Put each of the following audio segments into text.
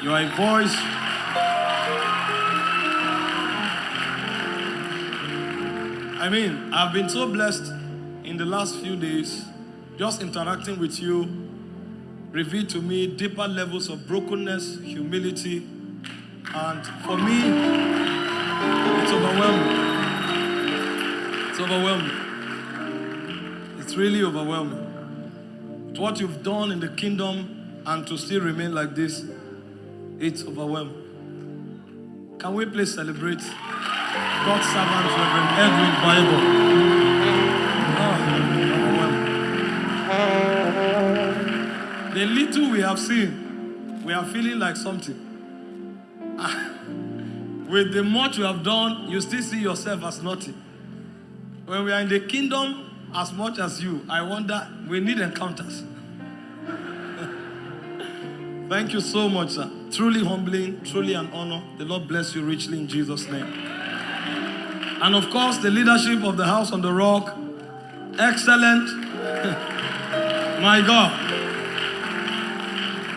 You are a voice. I mean, I've been so blessed in the last few days, just interacting with you, revealed to me deeper levels of brokenness, humility, and for me, it's overwhelming. It's overwhelming. It's really overwhelming. What you've done in the kingdom and to still remain like this, it's overwhelming. Can we please celebrate God's servant, Reverend Edwin Bible? Oh, ah, the little we have seen, we are feeling like something. Ah, with the much you have done, you still see yourself as nothing. When we are in the kingdom, as much as you, I wonder, we need encounters. Thank you so much, sir. Truly humbling, truly an honor. The Lord bless you richly in Jesus' name. And of course, the leadership of the House on the Rock, excellent. my God.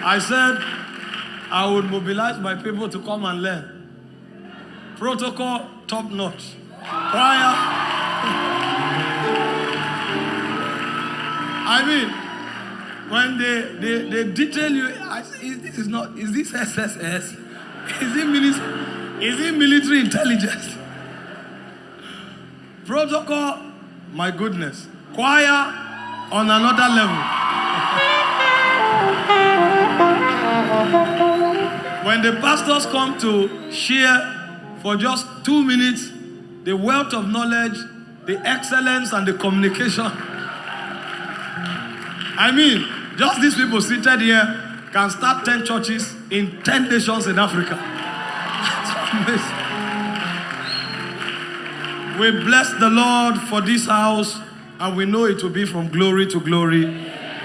I said I would mobilize my people to come and learn. Protocol, top notch. Choir. I mean, when they, they, they detail you, say, is this is not, is this SSS? Is it military, is it military intelligence? Protocol, my goodness. Choir on another level. when the pastors come to share for just two minutes the wealth of knowledge, the excellence, and the communication. I mean, just these people seated here can start 10 churches in 10 nations in Africa. we bless the Lord for this house and we know it will be from glory to glory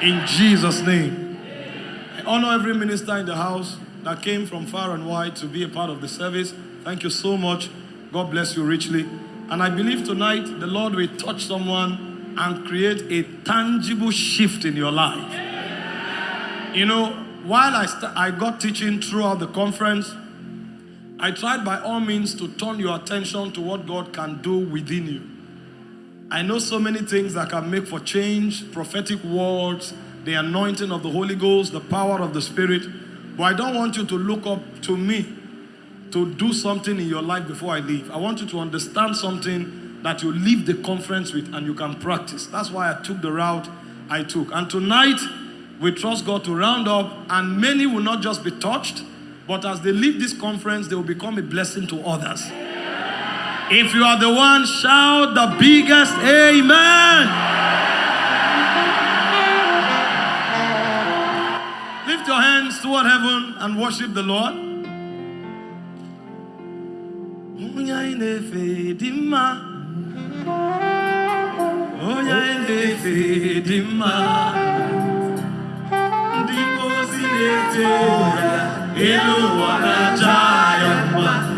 in Jesus' name. I honor every minister in the house that came from far and wide to be a part of the service. Thank you so much. God bless you richly. And I believe tonight the Lord will touch someone and create a tangible shift in your life. You know, while I, I got teaching throughout the conference, I tried by all means to turn your attention to what God can do within you. I know so many things that can make for change, prophetic words, the anointing of the Holy Ghost, the power of the Spirit. But I don't want you to look up to me to do something in your life before I leave. I want you to understand something that you leave the conference with and you can practice. That's why I took the route I took. And tonight, we trust God to round up, and many will not just be touched, but as they leave this conference, they will become a blessing to others. If you are the one, shout the biggest amen. Lift your hands toward heaven and worship the Lord.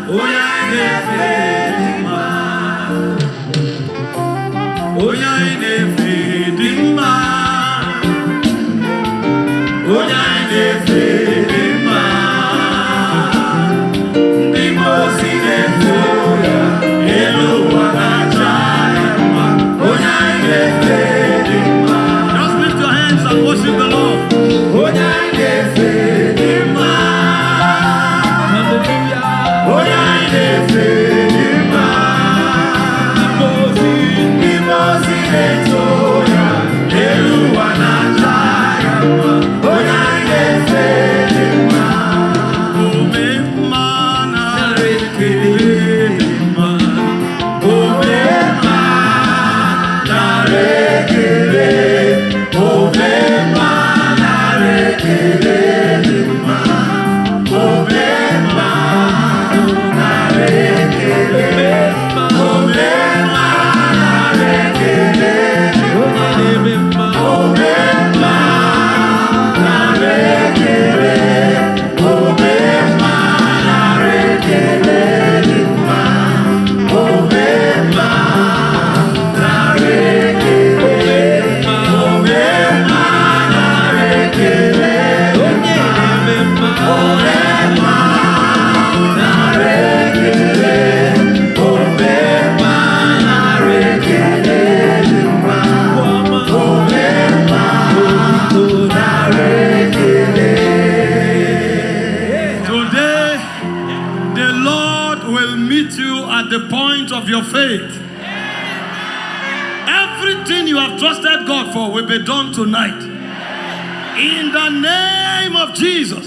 Uyange be done tonight. In the name of Jesus.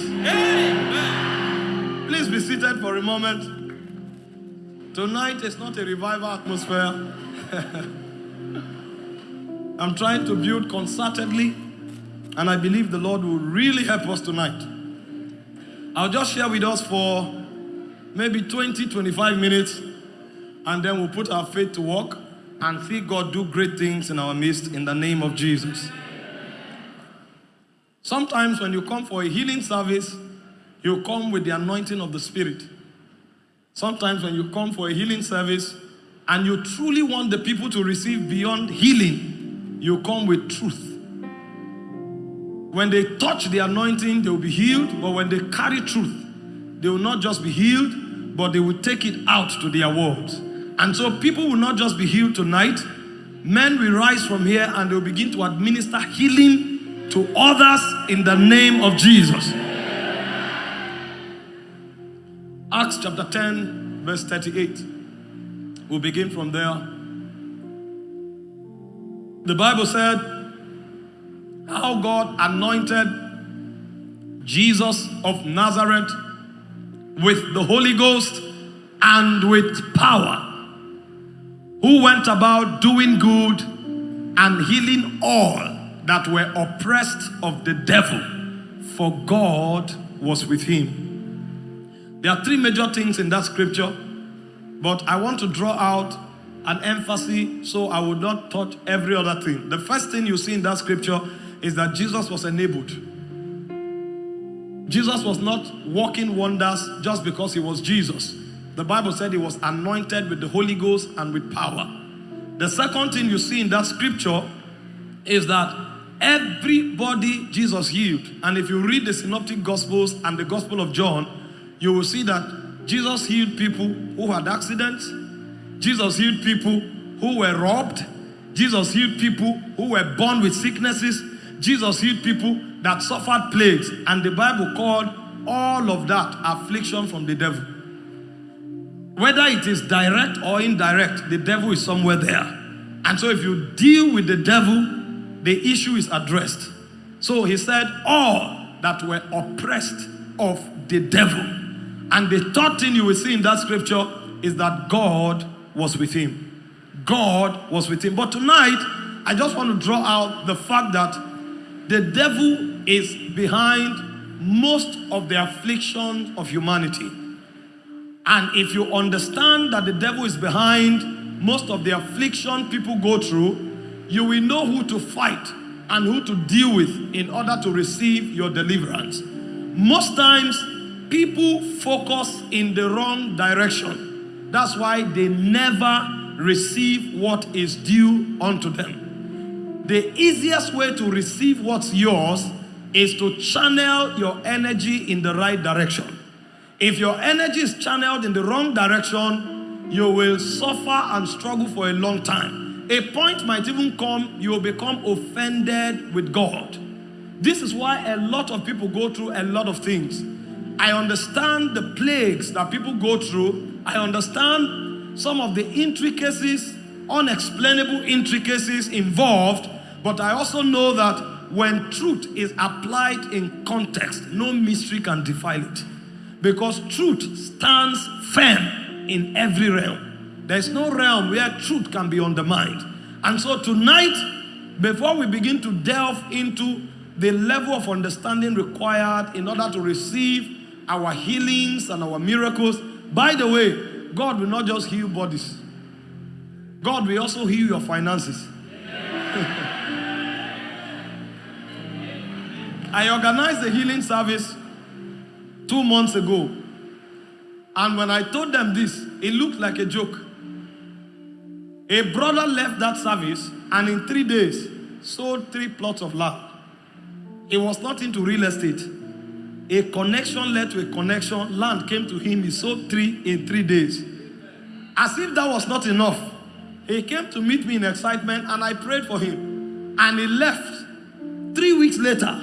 Please be seated for a moment. Tonight is not a revival atmosphere. I'm trying to build concertedly, and I believe the Lord will really help us tonight. I'll just share with us for maybe 20, 25 minutes, and then we'll put our faith to work and see God do great things in our midst in the name of Jesus. Sometimes when you come for a healing service, you come with the anointing of the Spirit. Sometimes when you come for a healing service and you truly want the people to receive beyond healing, you come with truth. When they touch the anointing, they will be healed, but when they carry truth, they will not just be healed, but they will take it out to their world. And so people will not just be healed tonight, men will rise from here and they will begin to administer healing to others in the name of Jesus. Acts chapter 10, verse 38. We'll begin from there. The Bible said how God anointed Jesus of Nazareth with the Holy Ghost and with power, who went about doing good and healing all that were oppressed of the devil, for God was with him. There are three major things in that scripture, but I want to draw out an emphasis so I will not touch every other thing. The first thing you see in that scripture is that Jesus was enabled. Jesus was not working wonders just because he was Jesus. The Bible said he was anointed with the Holy Ghost and with power. The second thing you see in that scripture is that everybody Jesus healed. And if you read the Synoptic Gospels and the Gospel of John, you will see that Jesus healed people who had accidents. Jesus healed people who were robbed. Jesus healed people who were born with sicknesses. Jesus healed people that suffered plagues. And the Bible called all of that affliction from the devil. Whether it is direct or indirect, the devil is somewhere there. And so if you deal with the devil, the issue is addressed. So he said, all that were oppressed of the devil. And the third thing you will see in that scripture is that God was with him. God was with him. But tonight, I just want to draw out the fact that the devil is behind most of the afflictions of humanity. And if you understand that the devil is behind most of the affliction people go through, you will know who to fight and who to deal with in order to receive your deliverance. Most times, people focus in the wrong direction. That's why they never receive what is due unto them. The easiest way to receive what's yours is to channel your energy in the right direction. If your energy is channeled in the wrong direction, you will suffer and struggle for a long time. A point might even come, you will become offended with God. This is why a lot of people go through a lot of things I understand the plagues that people go through. I understand some of the intricacies, unexplainable intricacies involved, but I also know that when truth is applied in context, no mystery can defile it. Because truth stands firm in every realm. There's no realm where truth can be undermined. And so tonight, before we begin to delve into the level of understanding required in order to receive our healings and our miracles. By the way, God will not just heal bodies. God will also heal your finances. I organized a healing service two months ago. And when I told them this, it looked like a joke. A brother left that service and in three days sold three plots of land. He was not into real estate. A connection led to a connection. Land came to him. He sold three in three days. As if that was not enough. He came to meet me in excitement and I prayed for him. And he left. Three weeks later,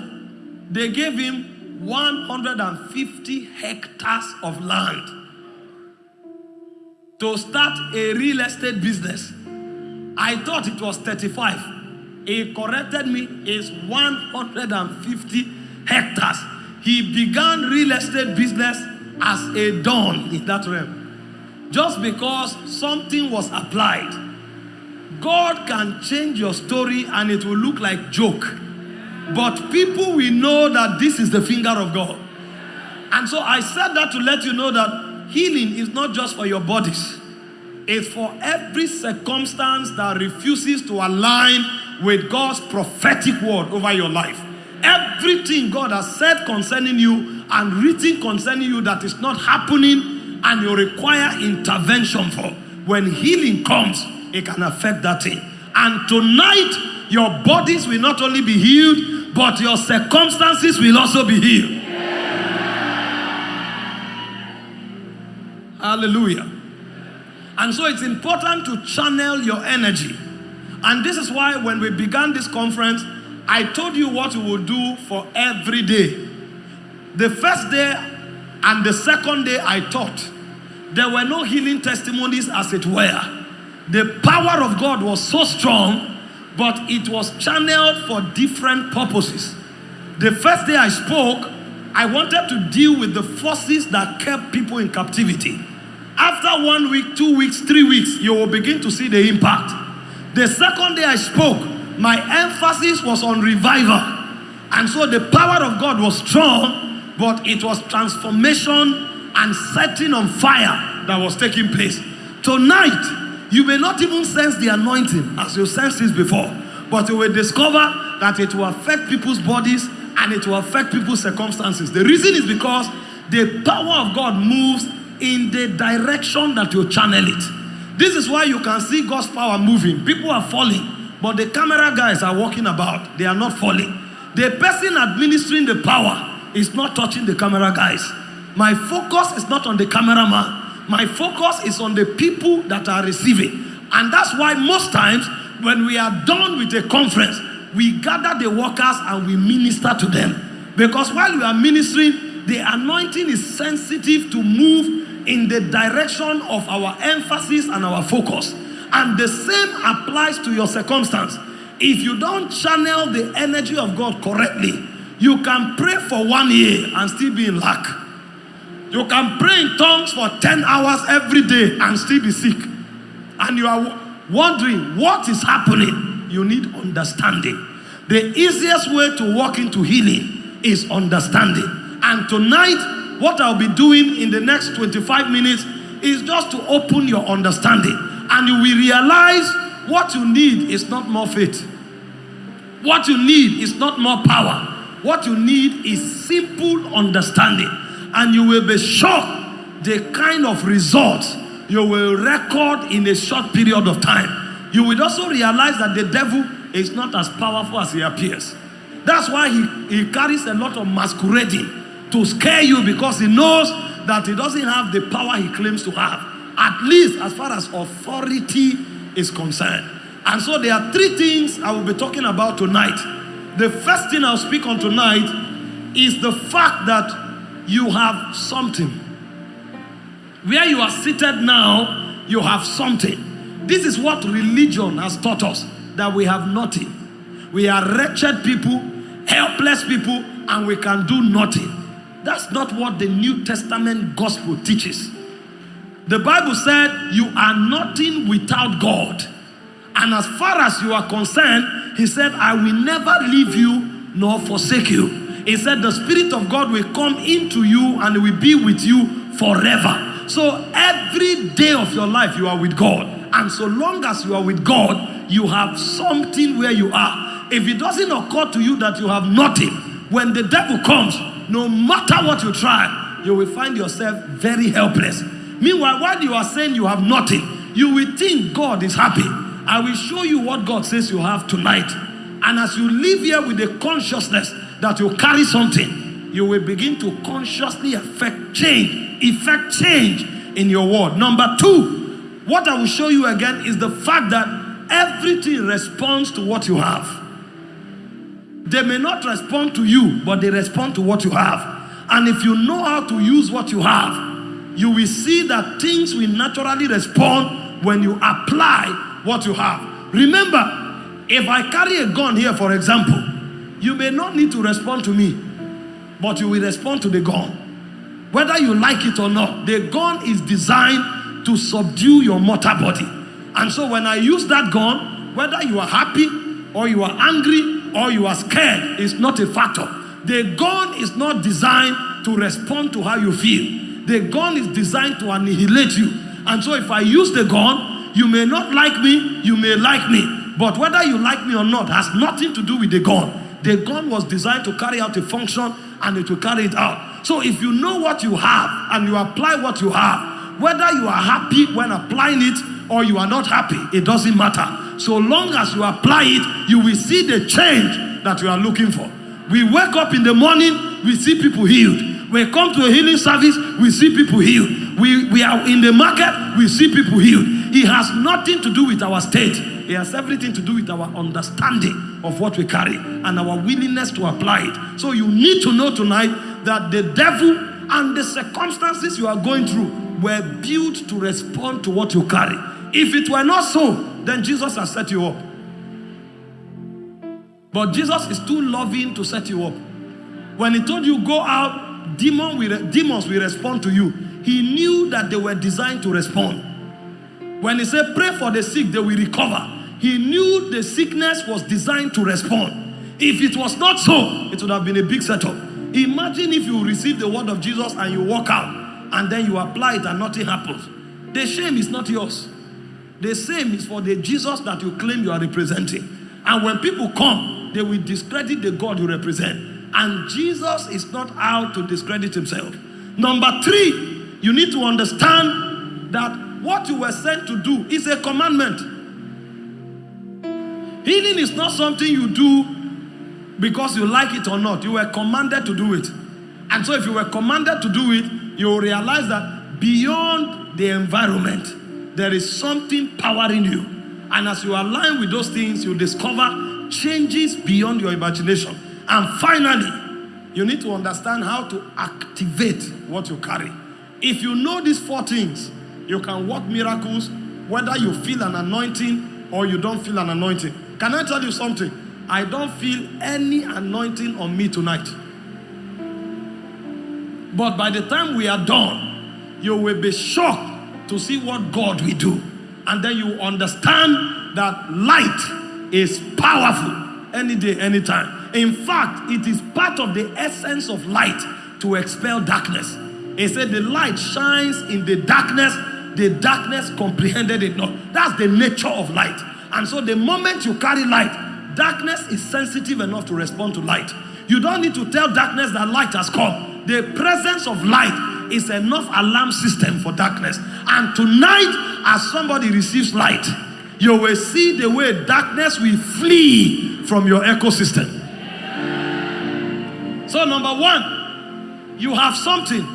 they gave him 150 hectares of land. to start a real estate business. I thought it was 35. He corrected me, it's 150 hectares. He began real estate business as a don in that realm. Just because something was applied. God can change your story and it will look like joke. But people will know that this is the finger of God. And so I said that to let you know that healing is not just for your bodies. It's for every circumstance that refuses to align with God's prophetic word over your life. Everything God has said concerning you and written concerning you that is not happening and you require intervention for. When healing comes, it can affect that thing. And tonight, your bodies will not only be healed, but your circumstances will also be healed. Hallelujah. And so it's important to channel your energy. And this is why when we began this conference, I told you what we will do for every day. The first day and the second day I taught, there were no healing testimonies as it were. The power of God was so strong, but it was channeled for different purposes. The first day I spoke, I wanted to deal with the forces that kept people in captivity. After one week, two weeks, three weeks, you will begin to see the impact. The second day I spoke, my emphasis was on revival. And so the power of God was strong, but it was transformation and setting on fire that was taking place. Tonight, you may not even sense the anointing as you sensed this before, but you will discover that it will affect people's bodies and it will affect people's circumstances. The reason is because the power of God moves in the direction that you channel it. This is why you can see God's power moving. People are falling, but the camera guys are walking about. They are not falling. The person administering the power is not touching the camera guys. My focus is not on the cameraman. My focus is on the people that are receiving. And that's why most times when we are done with a conference, we gather the workers and we minister to them. Because while we are ministering, the anointing is sensitive to move in the direction of our emphasis and our focus. And the same applies to your circumstance. If you don't channel the energy of God correctly, you can pray for one year and still be in lack. You can pray in tongues for 10 hours every day and still be sick. And you are wondering what is happening. You need understanding. The easiest way to walk into healing is understanding. And tonight, what I'll be doing in the next 25 minutes is just to open your understanding. And you will realize what you need is not more faith. What you need is not more power. What you need is simple understanding. And you will be shocked the kind of results you will record in a short period of time. You will also realize that the devil is not as powerful as he appears. That's why he, he carries a lot of masquerading to scare you because he knows that he doesn't have the power he claims to have. At least as far as authority is concerned. And so there are three things I will be talking about tonight. The first thing I'll speak on tonight is the fact that you have something. Where you are seated now, you have something. This is what religion has taught us, that we have nothing. We are wretched people, helpless people, and we can do nothing. That's not what the New Testament gospel teaches. The Bible said you are nothing without God. And as far as you are concerned, he said, I will never leave you nor forsake you. He said, the Spirit of God will come into you and will be with you forever. So every day of your life, you are with God. And so long as you are with God, you have something where you are. If it doesn't occur to you that you have nothing, when the devil comes, no matter what you try, you will find yourself very helpless. Meanwhile, while you are saying you have nothing, you will think God is happy. I will show you what God says you have tonight. And as you live here with the consciousness that you carry something, you will begin to consciously affect change, effect change in your world. Number two, what I will show you again is the fact that everything responds to what you have. They may not respond to you, but they respond to what you have. And if you know how to use what you have, you will see that things will naturally respond when you apply what you have. Remember, if I carry a gun here, for example, you may not need to respond to me, but you will respond to the gun. Whether you like it or not, the gun is designed to subdue your mortal body. And so when I use that gun, whether you are happy or you are angry or you are scared, is not a factor. The gun is not designed to respond to how you feel. The gun is designed to annihilate you. And so if I use the gun, you may not like me, you may like me. But whether you like me or not has nothing to do with the gun. The gun was designed to carry out a function and it will carry it out. So if you know what you have and you apply what you have, whether you are happy when applying it or you are not happy, it doesn't matter. So long as you apply it, you will see the change that you are looking for. We wake up in the morning, we see people healed. We come to a healing service, we see people healed. We, we are in the market, we see people healed. It has nothing to do with our state. It has everything to do with our understanding of what we carry and our willingness to apply it. So you need to know tonight that the devil and the circumstances you are going through were built to respond to what you carry. If it were not so, then Jesus has set you up. But Jesus is too loving to set you up. When he told you go out, demon will, demons will respond to you. He knew that they were designed to respond. When he said pray for the sick, they will recover. He knew the sickness was designed to respond. If it was not so, it would have been a big setup. Imagine if you receive the word of Jesus and you walk out and then you apply it and nothing happens. The shame is not yours. The same is for the Jesus that you claim you are representing. And when people come, they will discredit the God you represent. And Jesus is not out to discredit himself. Number three, you need to understand that what you were sent to do is a commandment. Healing is not something you do because you like it or not. You were commanded to do it. And so if you were commanded to do it, you realize that beyond the environment, there is something powering you. And as you align with those things, you discover changes beyond your imagination. And finally, you need to understand how to activate what you carry. If you know these four things, you can work miracles, whether you feel an anointing or you don't feel an anointing. Can I tell you something? I don't feel any anointing on me tonight. But by the time we are done, you will be shocked to see what God will do. And then you understand that light is powerful any day, anytime. In fact, it is part of the essence of light to expel darkness. He said the light shines in the darkness, the darkness comprehended it not. That's the nature of light. And so the moment you carry light, darkness is sensitive enough to respond to light. You don't need to tell darkness that light has come. The presence of light is enough alarm system for darkness. And tonight, as somebody receives light, you will see the way darkness will flee from your ecosystem. So number one, you have something.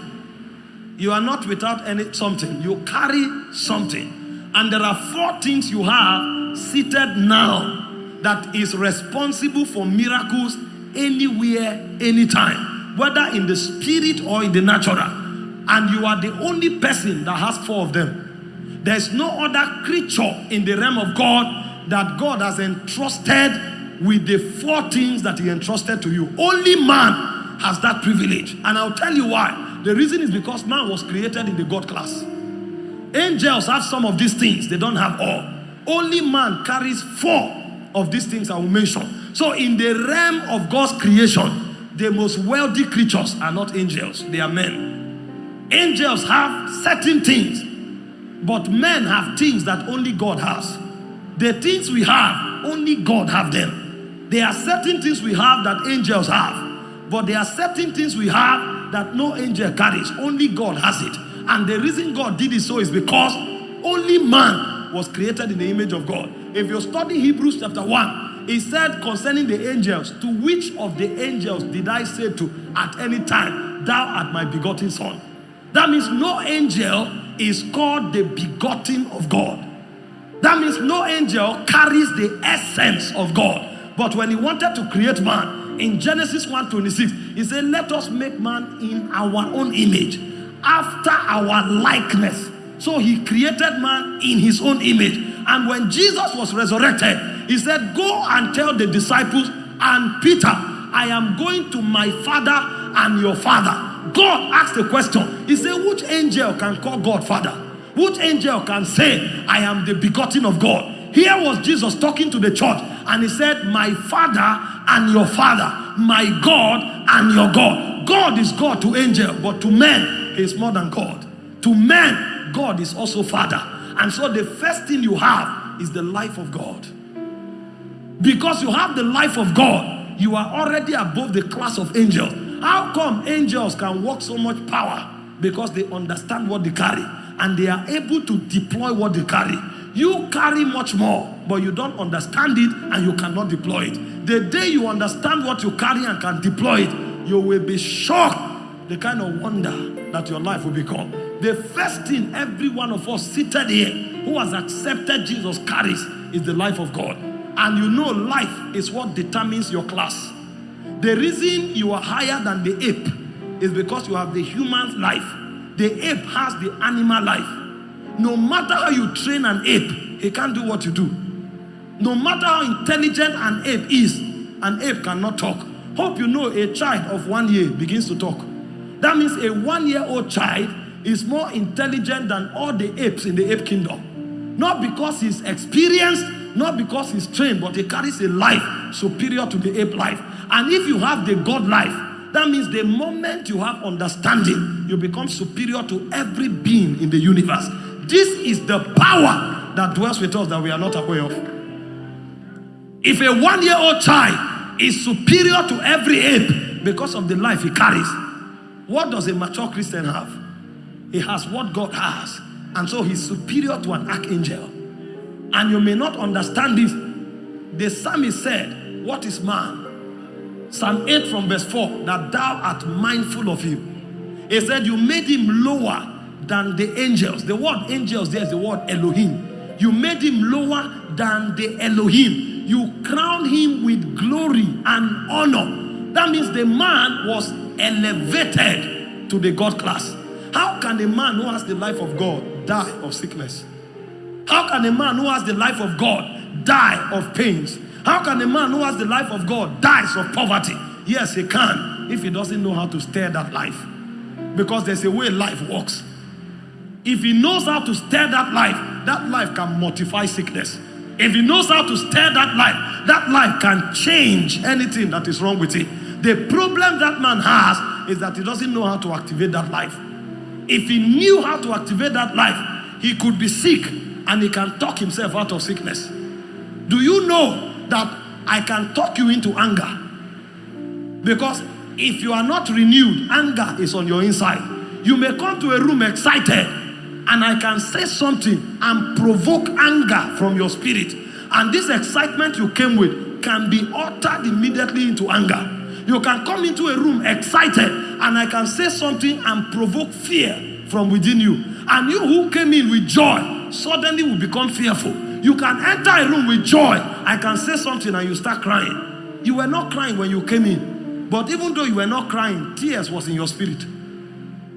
You are not without any something. You carry something. And there are four things you have seated now that is responsible for miracles anywhere, anytime, whether in the spirit or in the natural. And you are the only person that has four of them. There's no other creature in the realm of God that God has entrusted with the four things that he entrusted to you. Only man has that privilege. And I'll tell you why. The reason is because man was created in the God class. Angels have some of these things. They don't have all. Only man carries four of these things I will mention. So in the realm of God's creation, the most wealthy creatures are not angels. They are men. Angels have certain things. But men have things that only God has. The things we have, only God have them. There are certain things we have that angels have. But there are certain things we have that no angel carries. Only God has it. And the reason God did it so is because only man was created in the image of God. If you study Hebrews chapter 1, he said concerning the angels, to which of the angels did I say to at any time, thou art my begotten son? That means no angel is called the begotten of God. That means no angel carries the essence of God. But when he wanted to create man, in Genesis 1.26, he said, let us make man in our own image, after our likeness. So he created man in his own image. And when Jesus was resurrected, he said, Go and tell the disciples and Peter, I am going to my father and your father. God asked a question. He said, Which angel can call God father? Which angel can say, I am the begotten of God? Here was Jesus talking to the church, and he said, My father and your father, my God and your God. God is God to angel, but to men, is more than God. To men, God is also father. And so the first thing you have is the life of God. Because you have the life of God, you are already above the class of angels. How come angels can walk so much power? Because they understand what they carry and they are able to deploy what they carry. You carry much more, but you don't understand it and you cannot deploy it. The day you understand what you carry and can deploy it, you will be shocked the kind of wonder that your life will become. The first thing every one of us seated here who has accepted Jesus carries is the life of God. And you know life is what determines your class. The reason you are higher than the ape is because you have the human life. The ape has the animal life. No matter how you train an ape, he can't do what you do. No matter how intelligent an ape is, an ape cannot talk. Hope you know a child of one year begins to talk. That means a one-year-old child is more intelligent than all the apes in the ape kingdom. Not because he's experienced, not because he's trained, but he carries a life superior to the ape life. And if you have the God life, that means the moment you have understanding, you become superior to every being in the universe. This is the power that dwells with us that we are not aware of. If a one-year-old child is superior to every ape because of the life he carries, what does a mature Christian have? He has what God has. And so he's superior to an archangel. And you may not understand this. The psalmist said, what is man? Psalm 8 from verse 4, that thou art mindful of him. He said, you made him lower than the angels. The word angels there is the word Elohim. You made him lower than the Elohim. You crowned him with glory and honor. That means the man was elevated to the God class. How can a man who has the life of God die of sickness? How can a man who has the life of God die of pains? How can a man who has the life of God dies of poverty? Yes, he can if he doesn't know how to steer that life. Because there's a way life works. If he knows how to stir that life, that life can mortify sickness. If he knows how to stir that life, that life can change anything that is wrong with it. The problem that man has is that he doesn't know how to activate that life. If he knew how to activate that life, he could be sick and he can talk himself out of sickness. Do you know that I can talk you into anger? Because if you are not renewed, anger is on your inside. You may come to a room excited and I can say something and provoke anger from your spirit. And this excitement you came with can be altered immediately into anger. You can come into a room excited and I can say something and provoke fear from within you. And you who came in with joy suddenly will become fearful. You can enter a room with joy. I can say something and you start crying. You were not crying when you came in. But even though you were not crying, tears was in your spirit.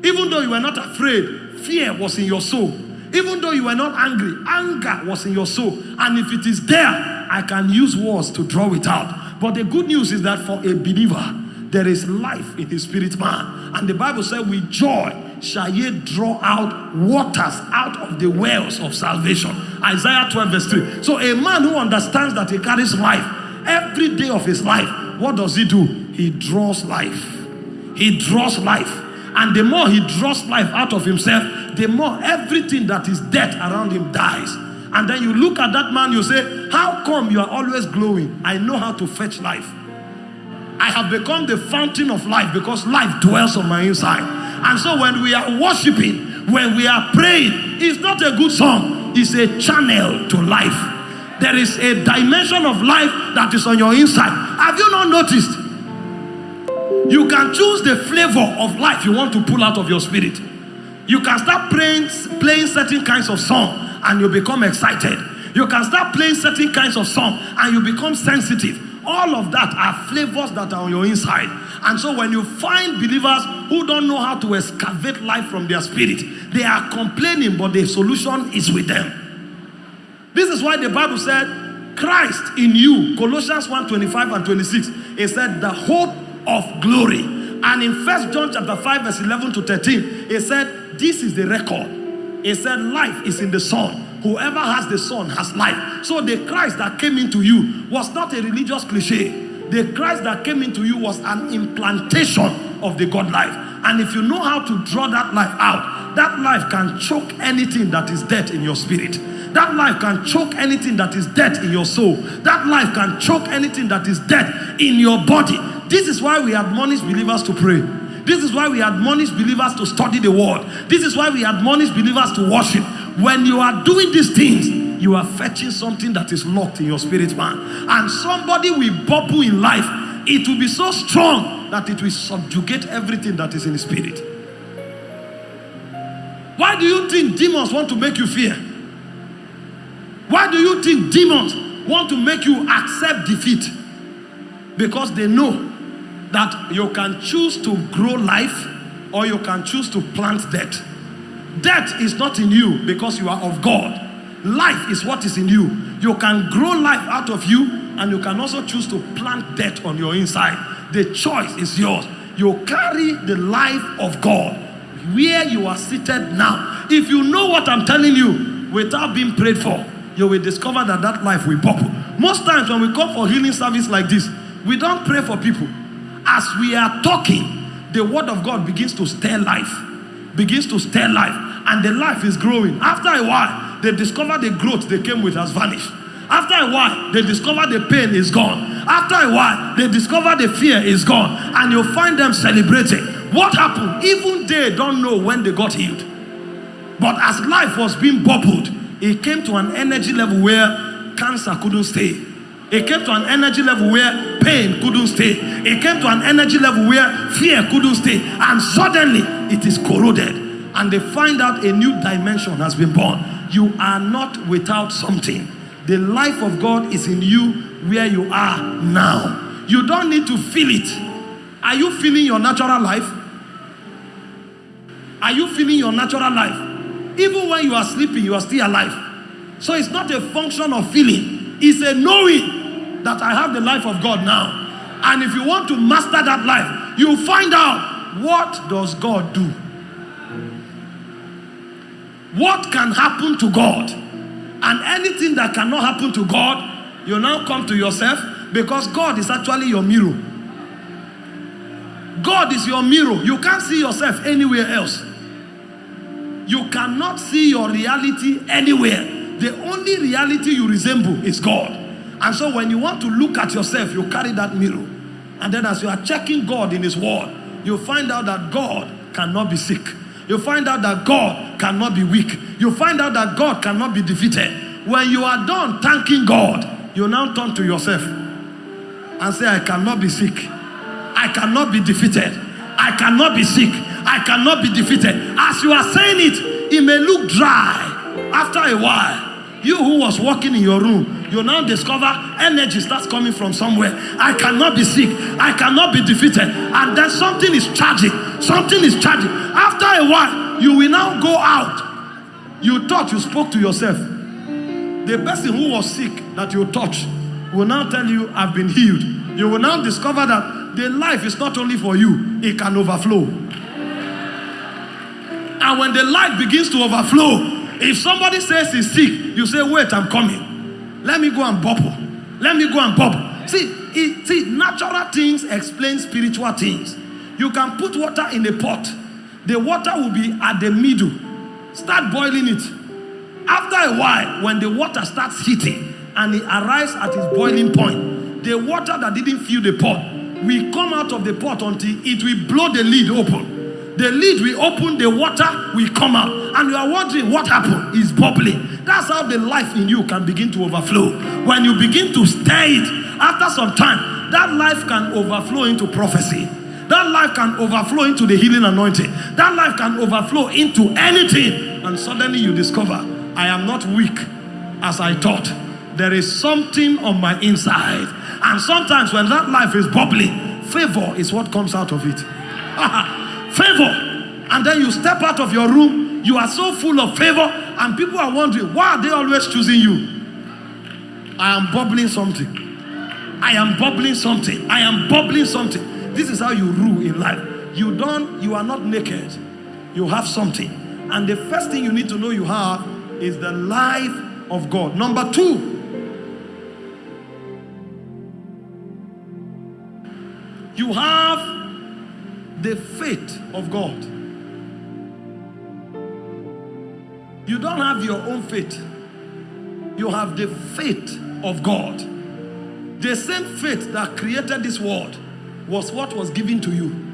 Even though you were not afraid, fear was in your soul. Even though you were not angry, anger was in your soul. And if it is there, I can use words to draw it out. But the good news is that for a believer, there is life in his spirit man. And the Bible said, with joy shall ye draw out waters out of the wells of salvation. Isaiah 12 verse 3. So a man who understands that he carries life every day of his life, what does he do? He draws life. He draws life. And the more he draws life out of himself, the more everything that is dead around him dies. And then you look at that man, you say, how come you are always glowing? I know how to fetch life. I have become the fountain of life because life dwells on my inside. And so when we are worshiping, when we are praying, it's not a good song. It's a channel to life. There is a dimension of life that is on your inside. Have you not noticed? You can choose the flavor of life you want to pull out of your spirit. You can start playing, playing certain kinds of song and you become excited. You can start playing certain kinds of song and you become sensitive. All of that are flavors that are on your inside. And so when you find believers who don't know how to excavate life from their spirit, they are complaining, but the solution is with them. This is why the Bible said, Christ in you, Colossians 1 25 and 26, it said, the hope of glory. And in First John chapter 5, verse 11 to 13, it said, This is the record. It said, Life is in the Son. Whoever has the Son has life. So the Christ that came into you was not a religious cliche. The Christ that came into you was an implantation of the God life. And if you know how to draw that life out, that life can choke anything that is dead in your spirit. That life can choke anything that is dead in your soul. That life can choke anything that is dead in your body. This is why we admonish believers to pray. This is why we admonish believers to study the word. This is why we admonish believers to worship. When you are doing these things, you are fetching something that is locked in your spirit man. And somebody will bubble in life. It will be so strong that it will subjugate everything that is in the spirit. Why do you think demons want to make you fear? Why do you think demons want to make you accept defeat? Because they know that you can choose to grow life or you can choose to plant death. Death is not in you because you are of God. Life is what is in you. You can grow life out of you and you can also choose to plant death on your inside. The choice is yours. You carry the life of God where you are seated now. If you know what I'm telling you without being prayed for, you will discover that that life will bubble. Most times when we come for healing service like this, we don't pray for people. As we are talking, the word of God begins to stir life, begins to stir life, and the life is growing. After a while, they discover the growth they came with has vanished. After a while, they discover the pain is gone. After a while, they discover the fear is gone, and you find them celebrating. What happened? Even they don't know when they got healed. But as life was being bubbled, it came to an energy level where cancer couldn't stay. It came to an energy level where pain couldn't stay. It came to an energy level where fear couldn't stay. And suddenly it is corroded. And they find out a new dimension has been born. You are not without something. The life of God is in you where you are now. You don't need to feel it. Are you feeling your natural life? Are you feeling your natural life? Even when you are sleeping, you are still alive. So it's not a function of feeling. It's a knowing that I have the life of God now. And if you want to master that life, you find out what does God do? What can happen to God? And anything that cannot happen to God, you now come to yourself because God is actually your mirror. God is your mirror. You can't see yourself anywhere else. You cannot see your reality anywhere. The only reality you resemble is God. And so when you want to look at yourself, you carry that mirror. And then as you are checking God in his word, you find out that God cannot be sick. You find out that God cannot be weak. You find out that God cannot be defeated. When you are done thanking God, you now turn to yourself and say, I cannot be sick. I cannot be defeated. I cannot be sick. I cannot be defeated. As you are saying it, it may look dry. After a while, you who was walking in your room, you now discover energy starts coming from somewhere. I cannot be sick. I cannot be defeated. And then something is charging. Something is charging. After a while, you will now go out. You thought you spoke to yourself. The person who was sick that you touched will now tell you, I've been healed. You will now discover that the life is not only for you, it can overflow. And when the life begins to overflow, if somebody says he's sick, you say, wait, I'm coming. Let me go and bubble. Let me go and bubble. See, it, see, natural things explain spiritual things. You can put water in a pot. The water will be at the middle. Start boiling it. After a while, when the water starts heating and it arrives at its boiling point, the water that didn't fill the pot will come out of the pot until it will blow the lid open. The lid will open, the water will come out. And you are wondering what happened. It's bubbling. That's how the life in you can begin to overflow. When you begin to stir it, after some time, that life can overflow into prophecy. That life can overflow into the healing anointing. That life can overflow into anything. And suddenly you discover, I am not weak as I thought. There is something on my inside And sometimes when that life is bubbling, favor is what comes out of it. favor. And then you step out of your room, you are so full of favor, and people are wondering, why are they always choosing you? I am bubbling something. I am bubbling something. I am bubbling something. This is how you rule in life. You don't, you are not naked. You have something. And the first thing you need to know you have is the life of God. Number two, you have the faith of God. You don't have your own faith. You have the faith of God. The same faith that created this world was what was given to you.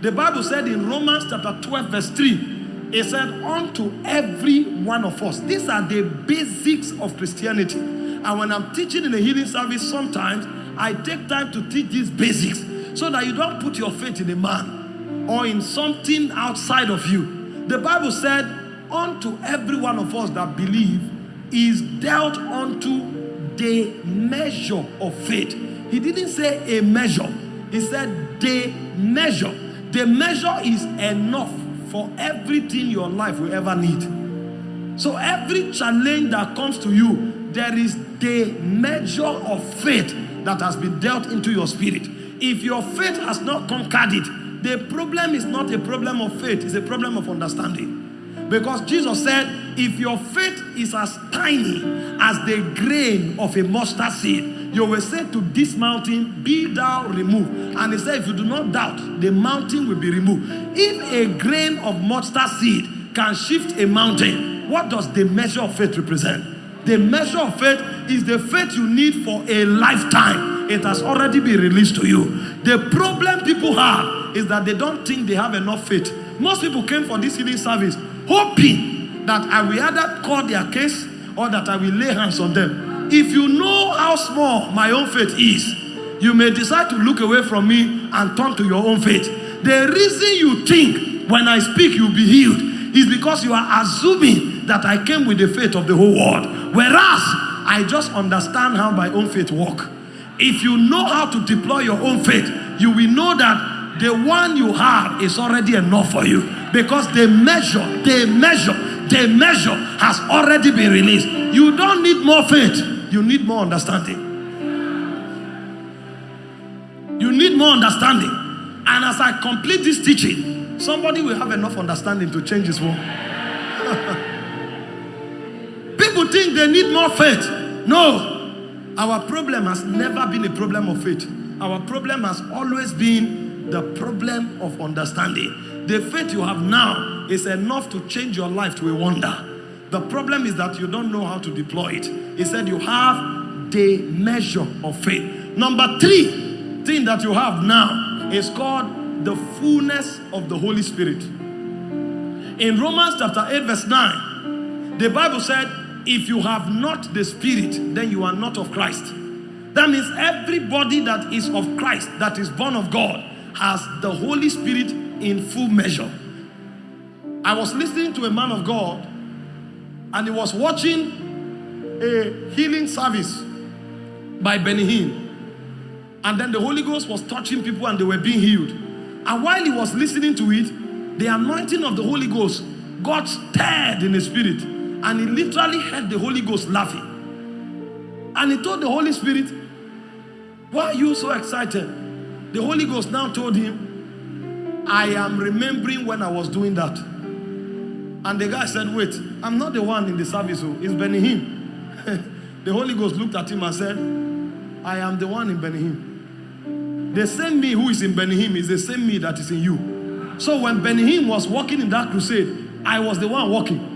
The Bible said in Romans chapter 12 verse 3, it said, unto every one of us. These are the basics of Christianity. And when I'm teaching in a healing service, sometimes I take time to teach these basics so that you don't put your faith in a man or in something outside of you. The Bible said, unto every one of us that believe is dealt unto the measure of faith. He didn't say a measure. He said the measure. The measure is enough for everything your life will ever need. So every challenge that comes to you, there is the measure of faith that has been dealt into your spirit. If your faith has not conquered it, the problem is not a problem of faith, it's a problem of understanding. Because Jesus said, if your faith is as tiny as the grain of a mustard seed, you will say to this mountain, be thou removed. And he said, if you do not doubt, the mountain will be removed. If a grain of mustard seed can shift a mountain, what does the measure of faith represent? The measure of faith is the faith you need for a lifetime. It has already been released to you. The problem people have is that they don't think they have enough faith. Most people came for this healing service hoping that I will either call their case or that I will lay hands on them. If you know how small my own faith is, you may decide to look away from me and turn to your own faith. The reason you think when I speak you'll be healed is because you are assuming that I came with the faith of the whole world. Whereas I just understand how my own faith work. If you know how to deploy your own faith, you will know that the one you have is already enough for you. Because the measure, the measure, the measure has already been released. You don't need more faith. You need more understanding. You need more understanding. And as I complete this teaching, somebody will have enough understanding to change his world. People think they need more faith. No. Our problem has never been a problem of faith. Our problem has always been the problem of understanding. The faith you have now is enough to change your life to a wonder. The problem is that you don't know how to deploy it. He said you have the measure of faith. Number three thing that you have now is called the fullness of the Holy Spirit. In Romans chapter 8 verse 9, the Bible said, if you have not the Spirit, then you are not of Christ. That means everybody that is of Christ, that is born of God, has the Holy Spirit in full measure. I was listening to a man of God and he was watching a healing service by Benny Hinn. And then the Holy Ghost was touching people and they were being healed. And while he was listening to it, the anointing of the Holy Ghost got stirred in the spirit. And he literally heard the Holy Ghost laughing. And he told the Holy Spirit, why are you so excited? The Holy Ghost now told him, I am remembering when I was doing that. And the guy said, wait, I'm not the one in the service, oh, it's Benny Hinn. the Holy Ghost looked at him and said, I am the one in Benny Hinn. The same me who is in Benny Hinn is the same me that is in you. So when Benny Hinn was walking in that crusade, I was the one walking.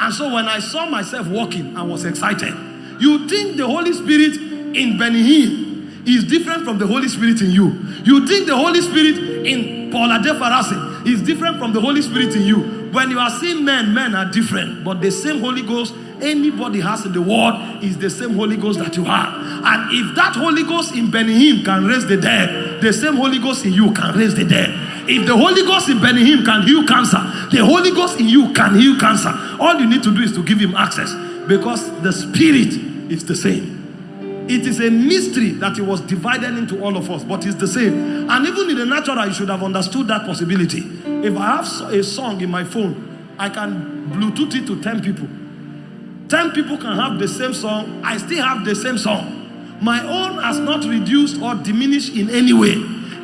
And so when I saw myself walking, I was excited. You think the Holy Spirit in Benny Hinn is different from the Holy Spirit in you. You think the Holy Spirit in Paul Adefarasin is different from the Holy Spirit in you. When you are seeing men, men are different. But the same Holy Ghost anybody has in the world is the same Holy Ghost that you have. And if that Holy Ghost in Benny Hinn can raise the dead, the same Holy Ghost in you can raise the dead. If the Holy Ghost in Benny Hinn can heal cancer, the Holy Ghost in you can heal cancer. All you need to do is to give him access because the Spirit is the same. It is a mystery that it was divided into all of us, but it's the same. And even in the natural, you should have understood that possibility. If I have a song in my phone, I can Bluetooth it to 10 people. 10 people can have the same song, I still have the same song. My own has not reduced or diminished in any way.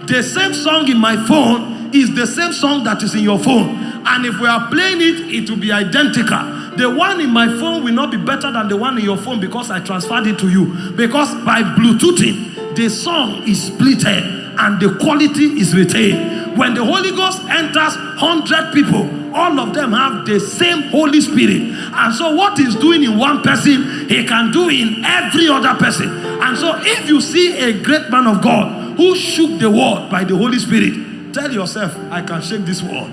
The same song in my phone is the same song that is in your phone. And if we are playing it, it will be identical. The one in my phone will not be better than the one in your phone because I transferred it to you. Because by Bluetoothing, the song is splitted and the quality is retained. When the Holy Ghost enters 100 people, all of them have the same Holy Spirit. And so what he's doing in one person, he can do in every other person. And so if you see a great man of God who shook the world by the Holy Spirit, tell yourself, I can shake this world.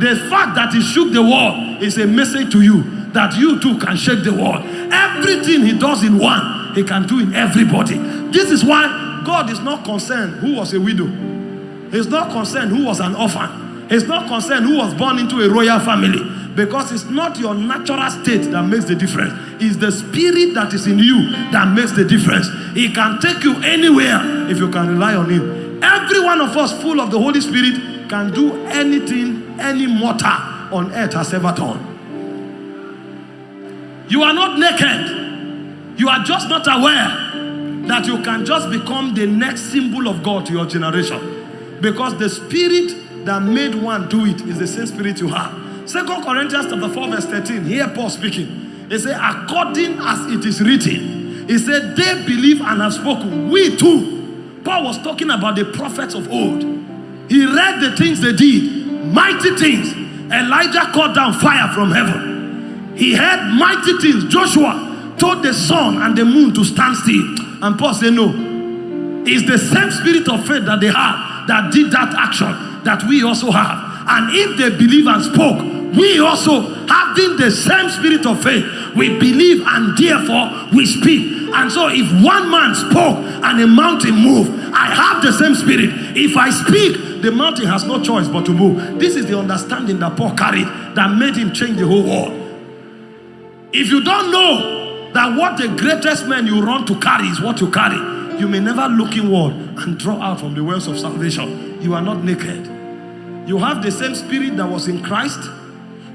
The fact that he shook the world is a message to you that you too can shake the world. Everything he does in one, he can do in everybody. This is why God is not concerned who was a widow. He's not concerned who was an orphan. He's not concerned who was born into a royal family. Because it's not your natural state that makes the difference. It's the spirit that is in you that makes the difference. He can take you anywhere if you can rely on him. Every one of us full of the Holy Spirit can do anything any mortal on earth has ever done. You are not naked. You are just not aware that you can just become the next symbol of God to your generation. Because the spirit that made one do it is the same spirit you have. Second Corinthians chapter 4 verse 13. Here Paul speaking. He said, according as it is written. He said, they believe and have spoken. We too. Paul was talking about the prophets of old. He read the things they did mighty things. Elijah called down fire from heaven. He had mighty things. Joshua told the sun and the moon to stand still. And Paul said, No. It's the same spirit of faith that they had that did that action that we also have. And if they believe and spoke, we also having the same spirit of faith, we believe and therefore we speak. And so if one man spoke and a mountain moved, I have the same spirit. If I speak, the mountain has no choice but to move. This is the understanding that Paul carried that made him change the whole world. If you don't know that what the greatest man you run to carry is what you carry, you may never look inward and draw out from the wells of salvation. You are not naked. You have the same spirit that was in Christ.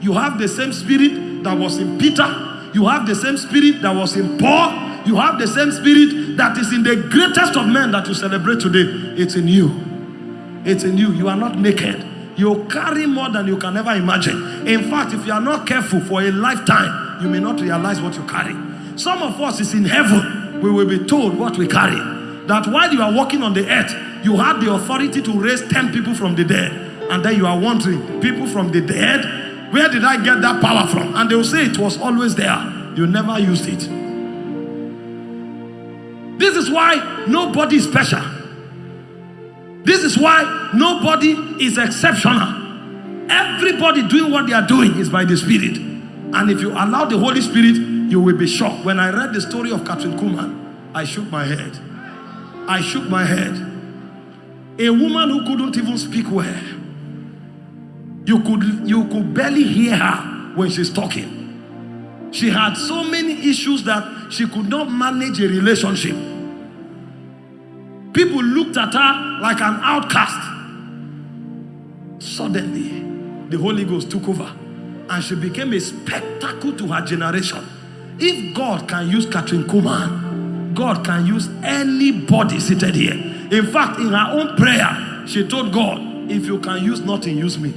You have the same spirit that was in Peter. You have the same spirit that was in Paul. You have the same spirit that is in the greatest of men that you celebrate today. It's in you. It's in you. You are not naked. You carry more than you can ever imagine. In fact, if you are not careful for a lifetime, you may not realize what you carry. Some of us is in heaven. We will be told what we carry. That while you are walking on the earth, you had the authority to raise 10 people from the dead. And then you are wondering, people from the dead, where did I get that power from? And they will say it was always there. You never used it. This is why nobody is special. This is why nobody is exceptional. Everybody doing what they are doing is by the Spirit. And if you allow the Holy Spirit, you will be shocked. When I read the story of Kathryn Kuhlman, I shook my head. I shook my head. A woman who couldn't even speak well. You could, you could barely hear her when she's talking. She had so many issues that she could not manage a relationship. People looked at her like an outcast. Suddenly, the Holy Ghost took over and she became a spectacle to her generation. If God can use Kathryn Kuhlman, God can use anybody seated here. In fact, in her own prayer, she told God, if you can use nothing, use me.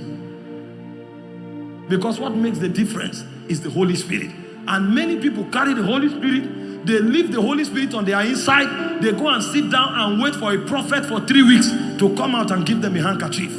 Because what makes the difference is the Holy Spirit. And many people carry the Holy Spirit they leave the Holy Spirit on their inside. They go and sit down and wait for a prophet for three weeks to come out and give them a handkerchief.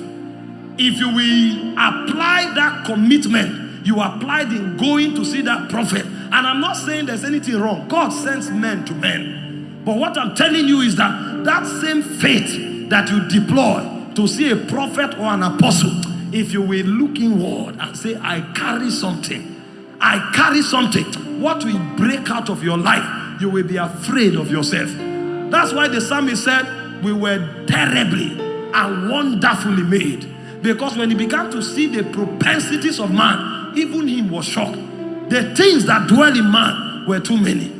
If you will apply that commitment, you applied in going to see that prophet. And I'm not saying there's anything wrong. God sends men to men. But what I'm telling you is that that same faith that you deploy to see a prophet or an apostle, if you will look inward and say, I carry something. I carry something what will break out of your life, you will be afraid of yourself. That's why the psalmist said, we were terribly and wonderfully made. Because when he began to see the propensities of man, even him was shocked. The things that dwell in man were too many.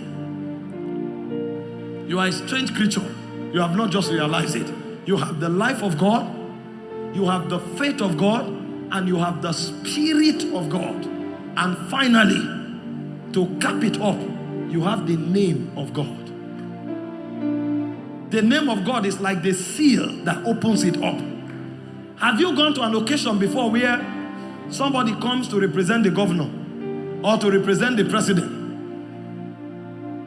You are a strange creature. You have not just realized it. You have the life of God, you have the faith of God, and you have the Spirit of God. And finally, to cap it up, you have the name of God. The name of God is like the seal that opens it up. Have you gone to an occasion before where somebody comes to represent the governor or to represent the president?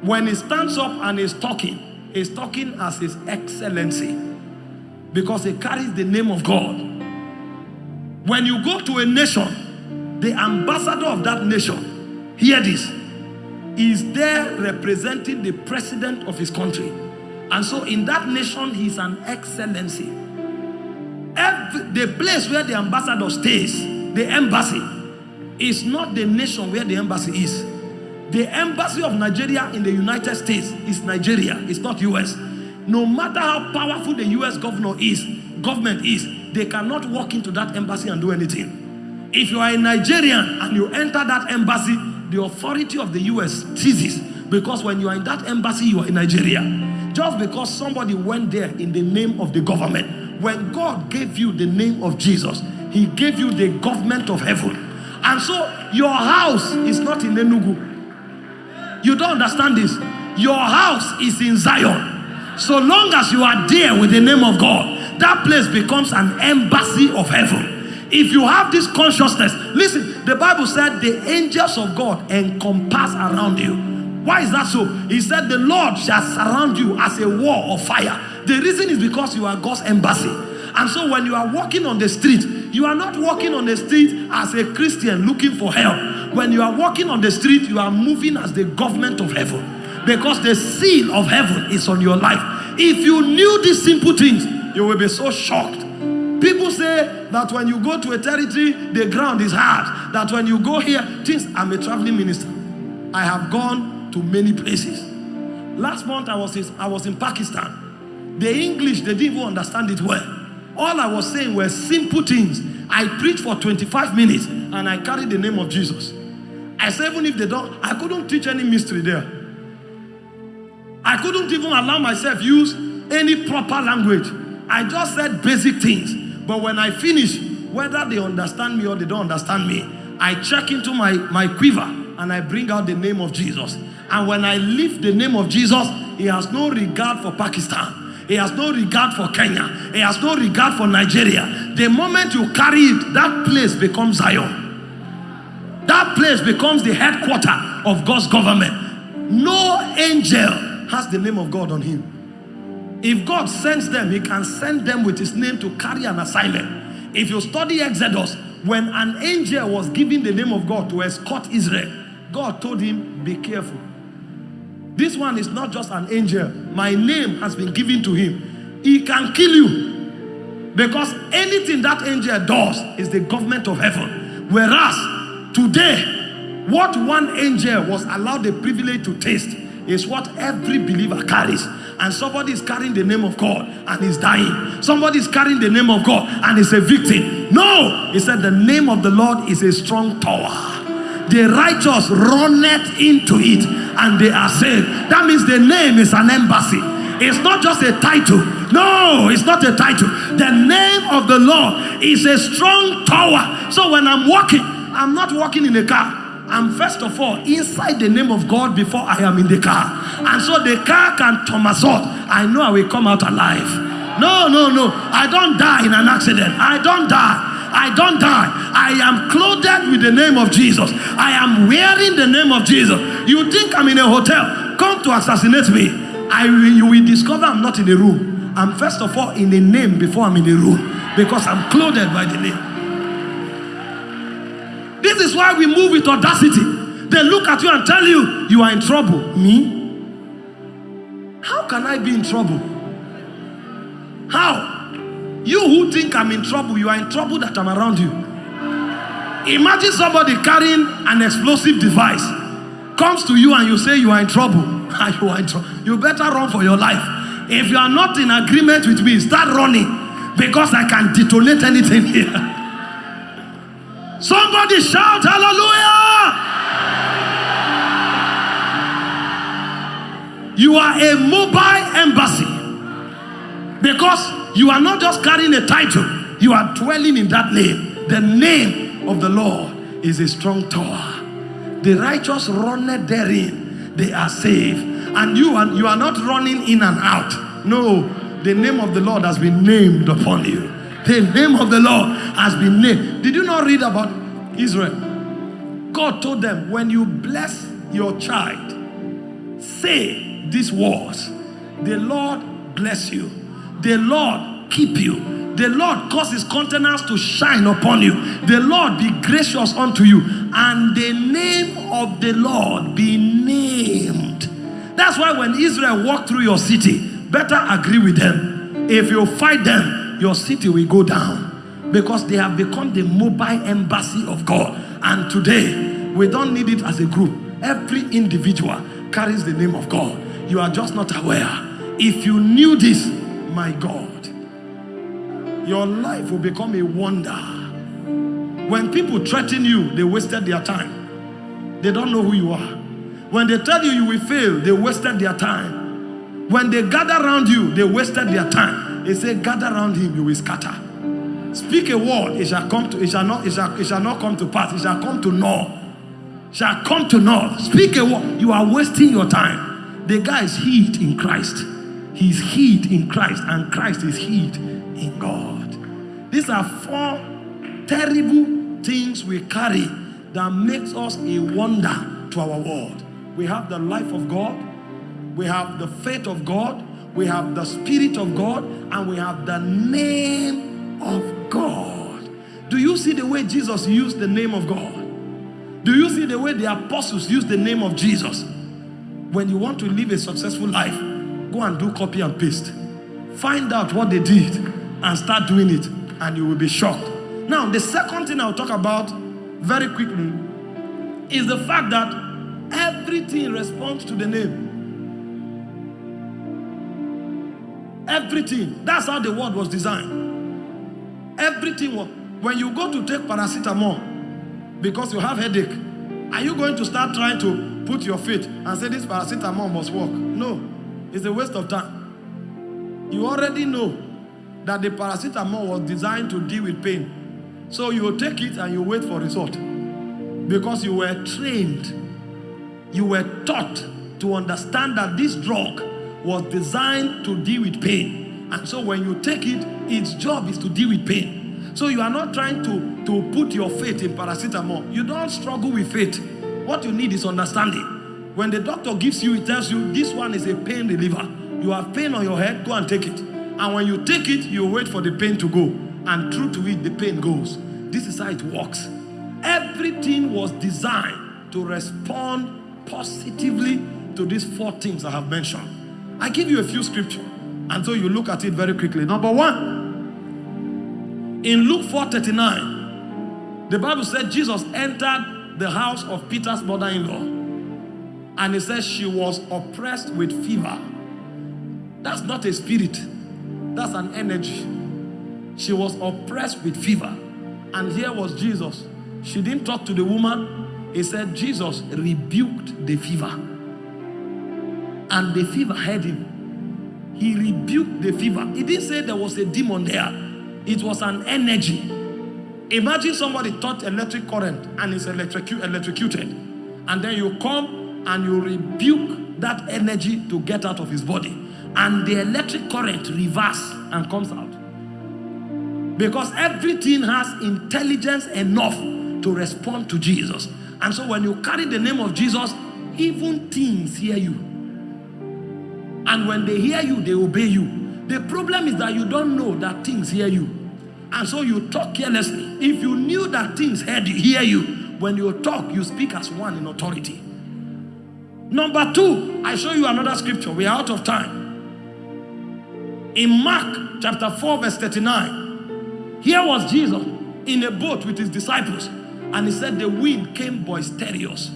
When he stands up and is talking, he's talking as his excellency because he carries the name of God. When you go to a nation, the ambassador of that nation, hear this, is there representing the president of his country. And so in that nation, he's an excellency. Every, the place where the ambassador stays, the embassy, is not the nation where the embassy is. The embassy of Nigeria in the United States is Nigeria, it's not US. No matter how powerful the US governor is, government is, they cannot walk into that embassy and do anything. If you are a Nigerian and you enter that embassy, the authority of the US ceases because when you are in that embassy, you are in Nigeria. Just because somebody went there in the name of the government. When God gave you the name of Jesus, he gave you the government of heaven. And so your house is not in Enugu. You don't understand this. Your house is in Zion. So long as you are there with the name of God, that place becomes an embassy of heaven. If you have this consciousness, listen, the Bible said the angels of God encompass around you. Why is that so? He said the Lord shall surround you as a wall of fire. The reason is because you are God's embassy. And so when you are walking on the street, you are not walking on the street as a Christian looking for help. When you are walking on the street, you are moving as the government of heaven. Because the seal of heaven is on your life. If you knew these simple things, you will be so shocked. People say that when you go to a territory, the ground is hard. That when you go here, things, I'm a traveling minister. I have gone to many places. Last month I was in, I was in Pakistan. The English, they didn't even understand it well. All I was saying were simple things. I preached for 25 minutes and I carried the name of Jesus. I said, even if they don't, I couldn't teach any mystery there. I couldn't even allow myself use any proper language. I just said basic things. But when I finish, whether they understand me or they don't understand me, I check into my, my quiver and I bring out the name of Jesus. And when I lift the name of Jesus, he has no regard for Pakistan. He has no regard for Kenya. He has no regard for Nigeria. The moment you carry it, that place becomes Zion. That place becomes the headquarter of God's government. No angel has the name of God on him. If God sends them, he can send them with his name to carry an assignment. If you study Exodus, when an angel was giving the name of God to escort Israel, God told him, be careful. This one is not just an angel. My name has been given to him. He can kill you. Because anything that angel does is the government of heaven. Whereas today, what one angel was allowed the privilege to taste is what every believer carries. And somebody is carrying the name of God and is dying. Somebody is carrying the name of God and is a victim. No! He said the name of the Lord is a strong tower the righteous runneth into it and they are saved. That means the name is an embassy. It's not just a title. No, it's not a title. The name of the Lord is a strong tower. So when I'm walking, I'm not walking in a car. I'm first of all inside the name of God before I am in the car. And so the car can somersault. I know I will come out alive. No, no, no. I don't die in an accident. I don't die. I don't die. I am clothed with the name of Jesus. I am wearing the name of Jesus. You think I'm in a hotel? Come to assassinate me. I you will discover I'm not in a room. I'm first of all in a name before I'm in a room because I'm clothed by the name. This is why we move with audacity. They look at you and tell you, you are in trouble. Me? How can I be in trouble? How? You who think I'm in trouble, you are in trouble that I'm around you. Imagine somebody carrying an explosive device comes to you and you say you are in trouble. you are in. You better run for your life. If you are not in agreement with me, start running because I can detonate anything here. Somebody shout hallelujah. You are a mobile embassy. Because you are not just carrying a title, you are dwelling in that name. The name of the Lord is a strong tower. The righteous run therein, they are safe. And you are, you are not running in and out. No, the name of the Lord has been named upon you. The name of the Lord has been named. Did you not read about Israel? God told them, when you bless your child, say these words The Lord bless you, the Lord keep you, the Lord cause his countenance to shine upon you, the Lord be gracious unto you, and the name of the Lord be named. That's why when Israel walked through your city, better agree with them. If you fight them, your city will go down because they have become the mobile embassy of God. And today, we don't need it as a group. Every individual carries the name of God. You are just not aware. If you knew this, my God, your life will become a wonder. When people threaten you, they wasted their time. They don't know who you are. When they tell you you will fail, they wasted their time. When they gather around you, they wasted their time. They say, gather around him, you will scatter. Speak a word, it shall come to it shall not it shall, it shall not come to pass, it shall come to naught. Shall come to naught. Speak a word. You are wasting your time. The guy is hid in Christ. He's hid in Christ, and Christ is hid in God. These are four terrible things we carry that makes us a wonder to our world. We have the life of God, we have the faith of God, we have the spirit of God, and we have the name of God. Do you see the way Jesus used the name of God? Do you see the way the apostles used the name of Jesus? When you want to live a successful life, go and do copy and paste. Find out what they did and start doing it, and you will be shocked. Now, the second thing I'll talk about very quickly is the fact that everything responds to the name. Everything. That's how the world was designed. Everything. Was when you go to take paracetamol because you have headache, are you going to start trying to put your faith and say this paracetamol must work? No. It's a waste of time. You already know that the paracetamol was designed to deal with pain. So you take it and you wait for result. Because you were trained, you were taught to understand that this drug was designed to deal with pain. And so when you take it, its job is to deal with pain. So you are not trying to, to put your faith in paracetamol. You don't struggle with faith. What you need is understanding. When the doctor gives you, he tells you this one is a pain reliever. You have pain on your head, go and take it. And when you take it, you wait for the pain to go. And true to it, the pain goes. This is how it works. Everything was designed to respond positively to these four things I have mentioned. I give you a few scriptures, and so you look at it very quickly. Number one, in Luke 4:39, the Bible said Jesus entered the house of Peter's mother-in-law, and he says she was oppressed with fever. That's not a spirit, that's an energy. She was oppressed with fever. And here was Jesus. She didn't talk to the woman. He said, Jesus rebuked the fever. And the fever had him. He rebuked the fever. He didn't say there was a demon there. It was an energy. Imagine somebody taught electric current and is electrocu electrocuted. And then you come and you rebuke that energy to get out of his body. And the electric current reverse and comes out. Because everything has intelligence enough to respond to Jesus. And so when you carry the name of Jesus, even things hear you. And when they hear you, they obey you. The problem is that you don't know that things hear you. And so you talk carelessly. If you knew that things heard hear you, when you talk, you speak as one in authority. Number two, I show you another scripture. We are out of time. In Mark chapter 4, verse 39, here was Jesus in a boat with his disciples. And he said the wind came boisterous.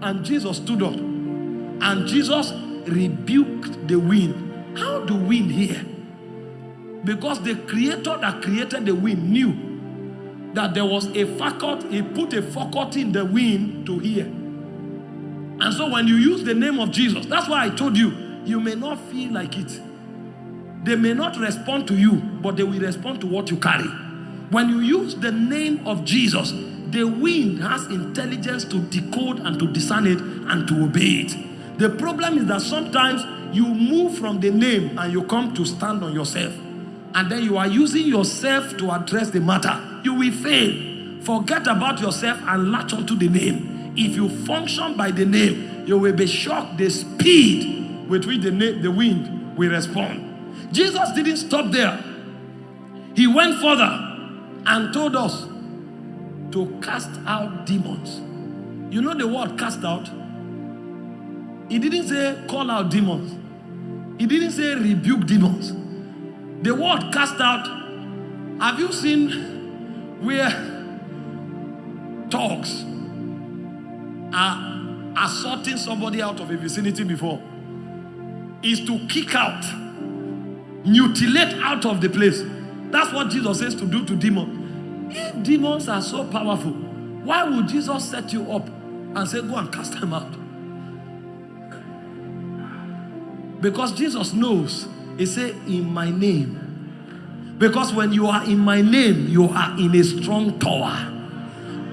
And Jesus stood up. And Jesus rebuked the wind. How do wind hear? Because the creator that created the wind knew that there was a faculty, he put a faculty in the wind to hear. And so when you use the name of Jesus, that's why I told you, you may not feel like it. They may not respond to you, but they will respond to what you carry. When you use the name of Jesus, the wind has intelligence to decode and to discern it and to obey it. The problem is that sometimes you move from the name and you come to stand on yourself. And then you are using yourself to address the matter. You will fail. Forget about yourself and latch onto the name. If you function by the name, you will be shocked the speed with which the, the wind will respond. Jesus didn't stop there. He went further and told us to cast out demons. You know the word cast out? He didn't say call out demons. He didn't say rebuke demons. The word cast out, have you seen where dogs are assaulting somebody out of a vicinity before? Is to kick out mutilate out of the place. That's what Jesus says to do to demons. If demons are so powerful, why would Jesus set you up and say, Go and cast them out? Because Jesus knows, He said, In my name. Because when you are in my name, you are in a strong tower.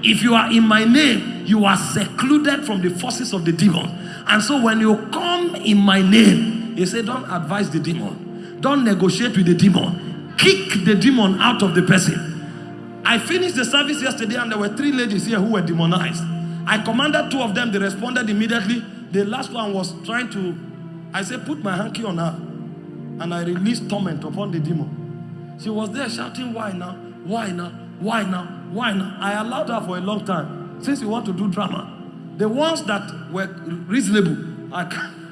If you are in my name, you are secluded from the forces of the demon. And so when you come in my name, He said, Don't advise the demon don't negotiate with the demon. Kick the demon out of the person. I finished the service yesterday and there were three ladies here who were demonized. I commanded two of them, they responded immediately. The last one was trying to, I said, put my hanky on her. And I released torment upon the demon. She was there shouting, why now? Why now? Why now? Why now? I allowed her for a long time. Since you want to do drama. The ones that were reasonable, I can't.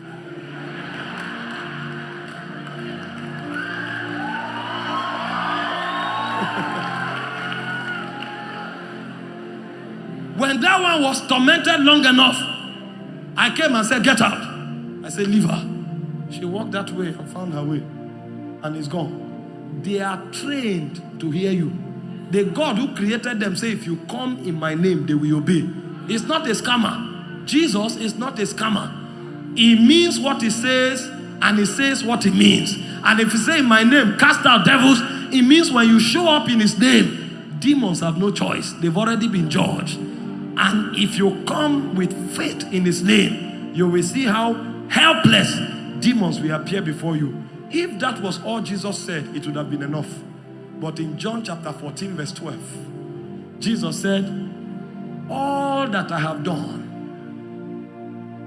When that one was tormented long enough, I came and said, Get out. I said, Leave her. She walked that way and found her way and is gone. They are trained to hear you. The God who created them say, If you come in my name, they will obey. It's not a scammer. Jesus is not a scammer. He means what he says and he says what he means. And if you say in my name, cast out devils, it means when you show up in his name, demons have no choice. They've already been judged. And if you come with faith in his name, you will see how helpless demons will appear before you. If that was all Jesus said, it would have been enough. But in John chapter 14, verse 12, Jesus said, All that I have done.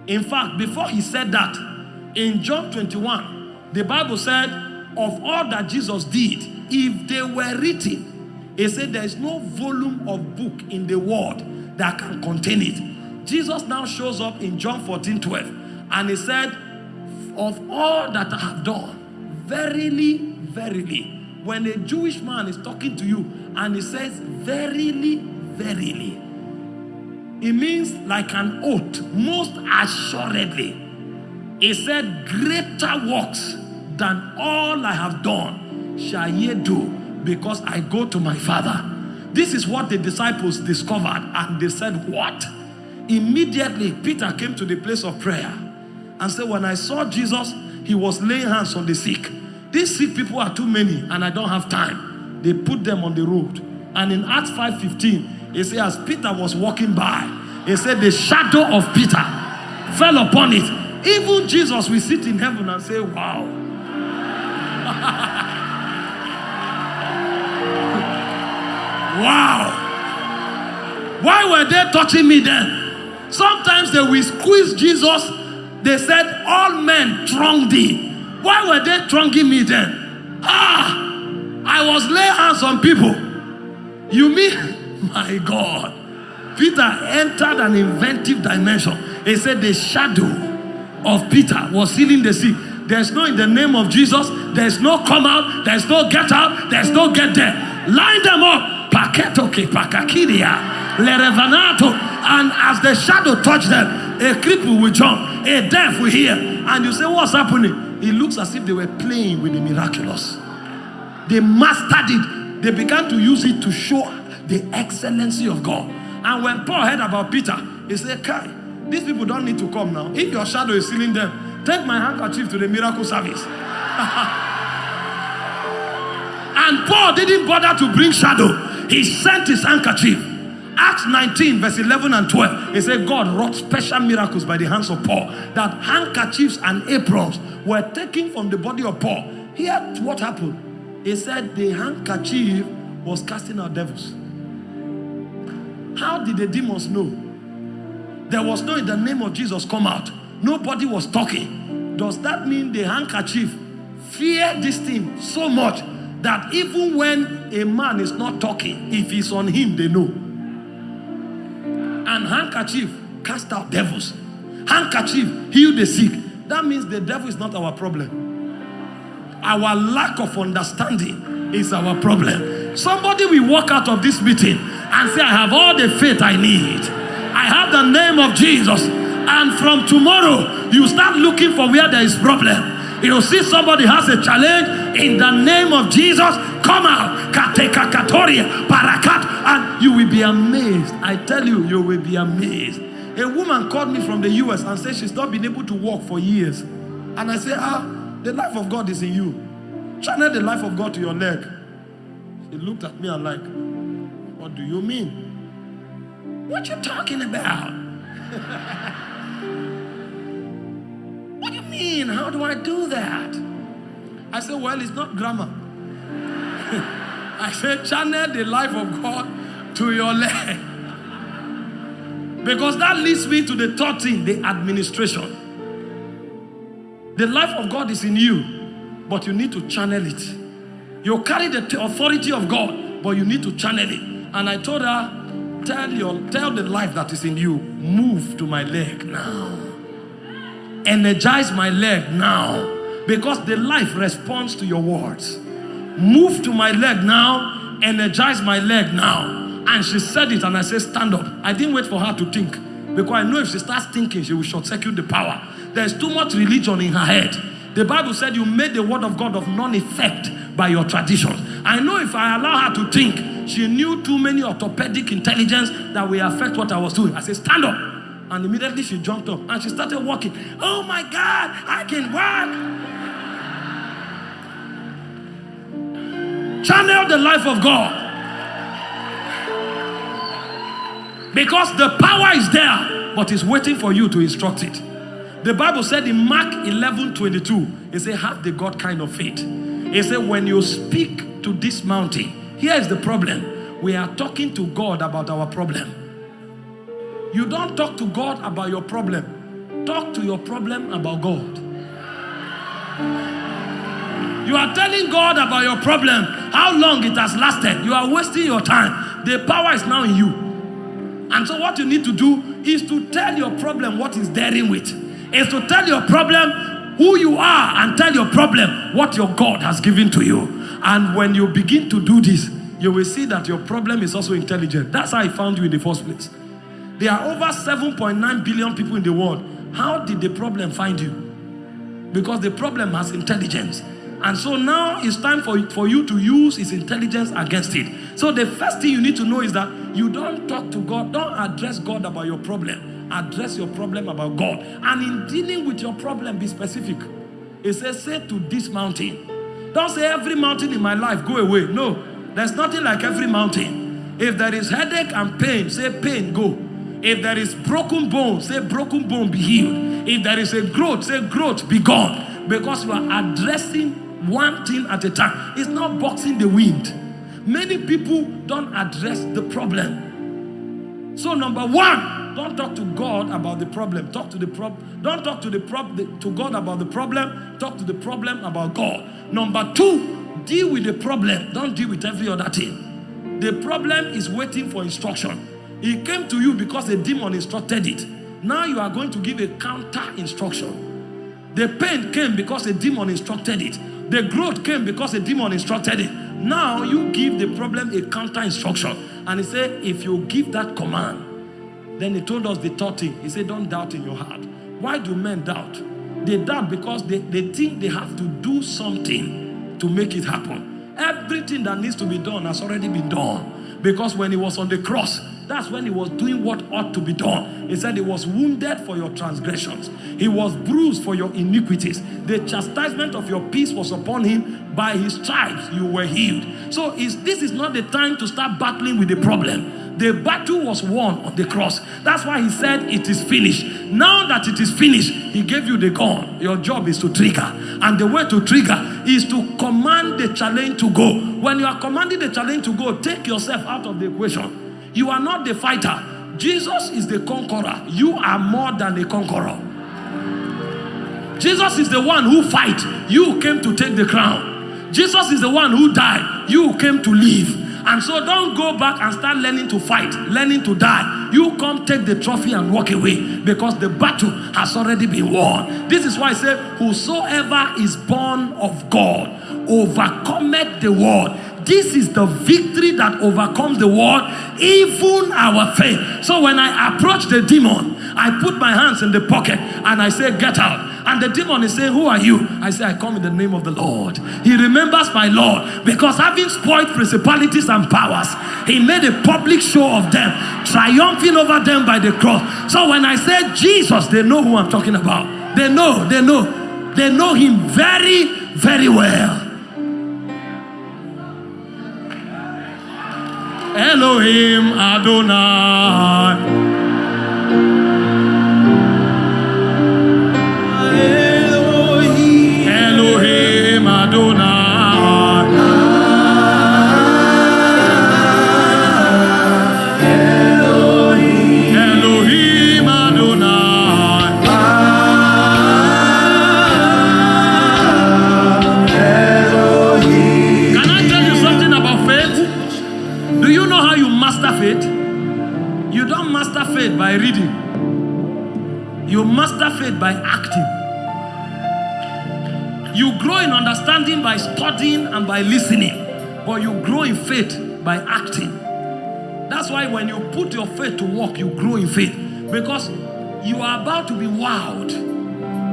In fact, before he said that, in John 21, the Bible said, Of all that Jesus did, if they were written, he said, There is no volume of book in the world that can contain it. Jesus now shows up in John 14 12 and he said, Of all that I have done, verily, verily. When a Jewish man is talking to you and he says, Verily, verily, it means like an oath, most assuredly. He said, Greater works than all I have done shall ye do because I go to my Father. This is what the disciples discovered and they said, what? Immediately, Peter came to the place of prayer and said, when I saw Jesus, he was laying hands on the sick. These sick people are too many and I don't have time. They put them on the road. And in Acts 5.15, it says, as Peter was walking by, he said, the shadow of Peter fell upon it. Even Jesus will sit in heaven and say, wow. Wow. Why were they touching me then? Sometimes they will squeeze Jesus. They said, all men throng thee. Why were they thronging me then? Ah, I was laying hands on people. You mean, my God. Peter entered an inventive dimension. He said the shadow of Peter was healing the sick. There's no in the name of Jesus. There's no come out. There's no get out. There's no get there. Line them up paketoke lerevanato and as the shadow touched them a cripple will jump a deaf will hear and you say what's happening it looks as if they were playing with the miraculous they mastered it they began to use it to show the excellency of God and when Paul heard about Peter he said Kai these people don't need to come now if your shadow is healing them Take my handkerchief to the miracle service. and Paul didn't bother to bring shadow. He sent his handkerchief. Acts 19, verse 11 and 12, he said God wrought special miracles by the hands of Paul. That handkerchiefs and aprons were taken from the body of Paul. Here, what happened? He said the handkerchief was casting out devils. How did the demons know? There was no in the name of Jesus come out. Nobody was talking. Does that mean the handkerchief fear this thing so much that even when a man is not talking, if he's on him, they know? And handkerchief cast out devils. Handkerchief heal the sick. That means the devil is not our problem. Our lack of understanding is our problem. Somebody will walk out of this meeting and say, I have all the faith I need. I have the name of Jesus. And from tomorrow, you start looking for where there is problem. You see somebody has a challenge in the name of Jesus. Come out. Katekakatoria, parakat. And you will be amazed. I tell you, you will be amazed. A woman called me from the US and said she's not been able to walk for years. And I said, ah, the life of God is in you. Channel the life of God to your leg. She looked at me and like, what do you mean? What you talking about? How do I do that? I said, well, it's not grammar. I said, channel the life of God to your leg. Because that leads me to the third thing, the administration. The life of God is in you, but you need to channel it. You carry the authority of God, but you need to channel it. And I told her, tell your tell the life that is in you, move to my leg now. Energize my leg now. Because the life responds to your words. Move to my leg now, energize my leg now. And she said it, and I said, stand up. I didn't wait for her to think. Because I know if she starts thinking, she will short circuit the power. There's too much religion in her head. The Bible said you made the word of God of none effect by your traditions. I know if I allow her to think, she knew too many orthopedic intelligence that will affect what I was doing. I said, stand up. And immediately she jumped up and she started walking. Oh my God, I can walk. Channel the life of God. Because the power is there, but it's waiting for you to instruct it. The Bible said in Mark 11 22, it said, Have the God kind of faith. It said, When you speak to this mountain, here is the problem. We are talking to God about our problem. You don't talk to God about your problem, talk to your problem about God. You are telling God about your problem, how long it has lasted. You are wasting your time. The power is now in you. And so what you need to do is to tell your problem what is dealing with. Is to tell your problem who you are and tell your problem what your God has given to you. And when you begin to do this, you will see that your problem is also intelligent. That's how I found you in the first place. There are over 7.9 billion people in the world. How did the problem find you? Because the problem has intelligence. And so now it's time for, for you to use his intelligence against it. So the first thing you need to know is that you don't talk to God, don't address God about your problem. Address your problem about God. And in dealing with your problem, be specific. It says, say to this mountain. Don't say every mountain in my life, go away. No, there's nothing like every mountain. If there is headache and pain, say pain, go. If there is broken bone, say broken bone, be healed. If there is a growth, say growth, be gone. Because you are addressing one thing at a time. It's not boxing the wind. Many people don't address the problem. So number one, don't talk to God about the problem. Talk to the problem. Don't talk to the prob to God about the problem. Talk to the problem about God. Number two, deal with the problem. Don't deal with every other thing. The problem is waiting for instruction. It came to you because a demon instructed it. Now you are going to give a counter instruction. The pain came because a demon instructed it. The growth came because a demon instructed it. Now you give the problem a counter instruction. And he said, if you give that command, then he told us the third thing. He said, don't doubt in your heart. Why do men doubt? They doubt because they, they think they have to do something to make it happen. Everything that needs to be done has already been done. Because when he was on the cross, that's when he was doing what ought to be done. He said, He was wounded for your transgressions, He was bruised for your iniquities. The chastisement of your peace was upon Him. By His stripes, you were healed. So, is, this is not the time to start battling with the problem. The battle was won on the cross. That's why he said it is finished. Now that it is finished, he gave you the gun. Your job is to trigger. And the way to trigger is to command the challenge to go. When you are commanding the challenge to go, take yourself out of the equation. You are not the fighter. Jesus is the conqueror. You are more than a conqueror. Jesus is the one who fight. You came to take the crown. Jesus is the one who died. You came to live. And so don't go back and start learning to fight, learning to die. You come take the trophy and walk away because the battle has already been won. This is why I say, Whosoever is born of God overcometh the world. This is the victory that overcomes the world, even our faith. So when I approach the demon, I put my hands in the pocket and I say, Get out. And the demon is saying, Who are you? I say, I come in the name of the Lord. He remembers my Lord because having spoiled principalities and powers, he made a public show of them, triumphing over them by the cross. So when I say Jesus, they know who I'm talking about. They know, they know, they know him very, very well. Elohim Adonai. Master faith by acting. You grow in understanding by studying and by listening, but you grow in faith by acting. That's why when you put your faith to work, you grow in faith because you are about to be wowed.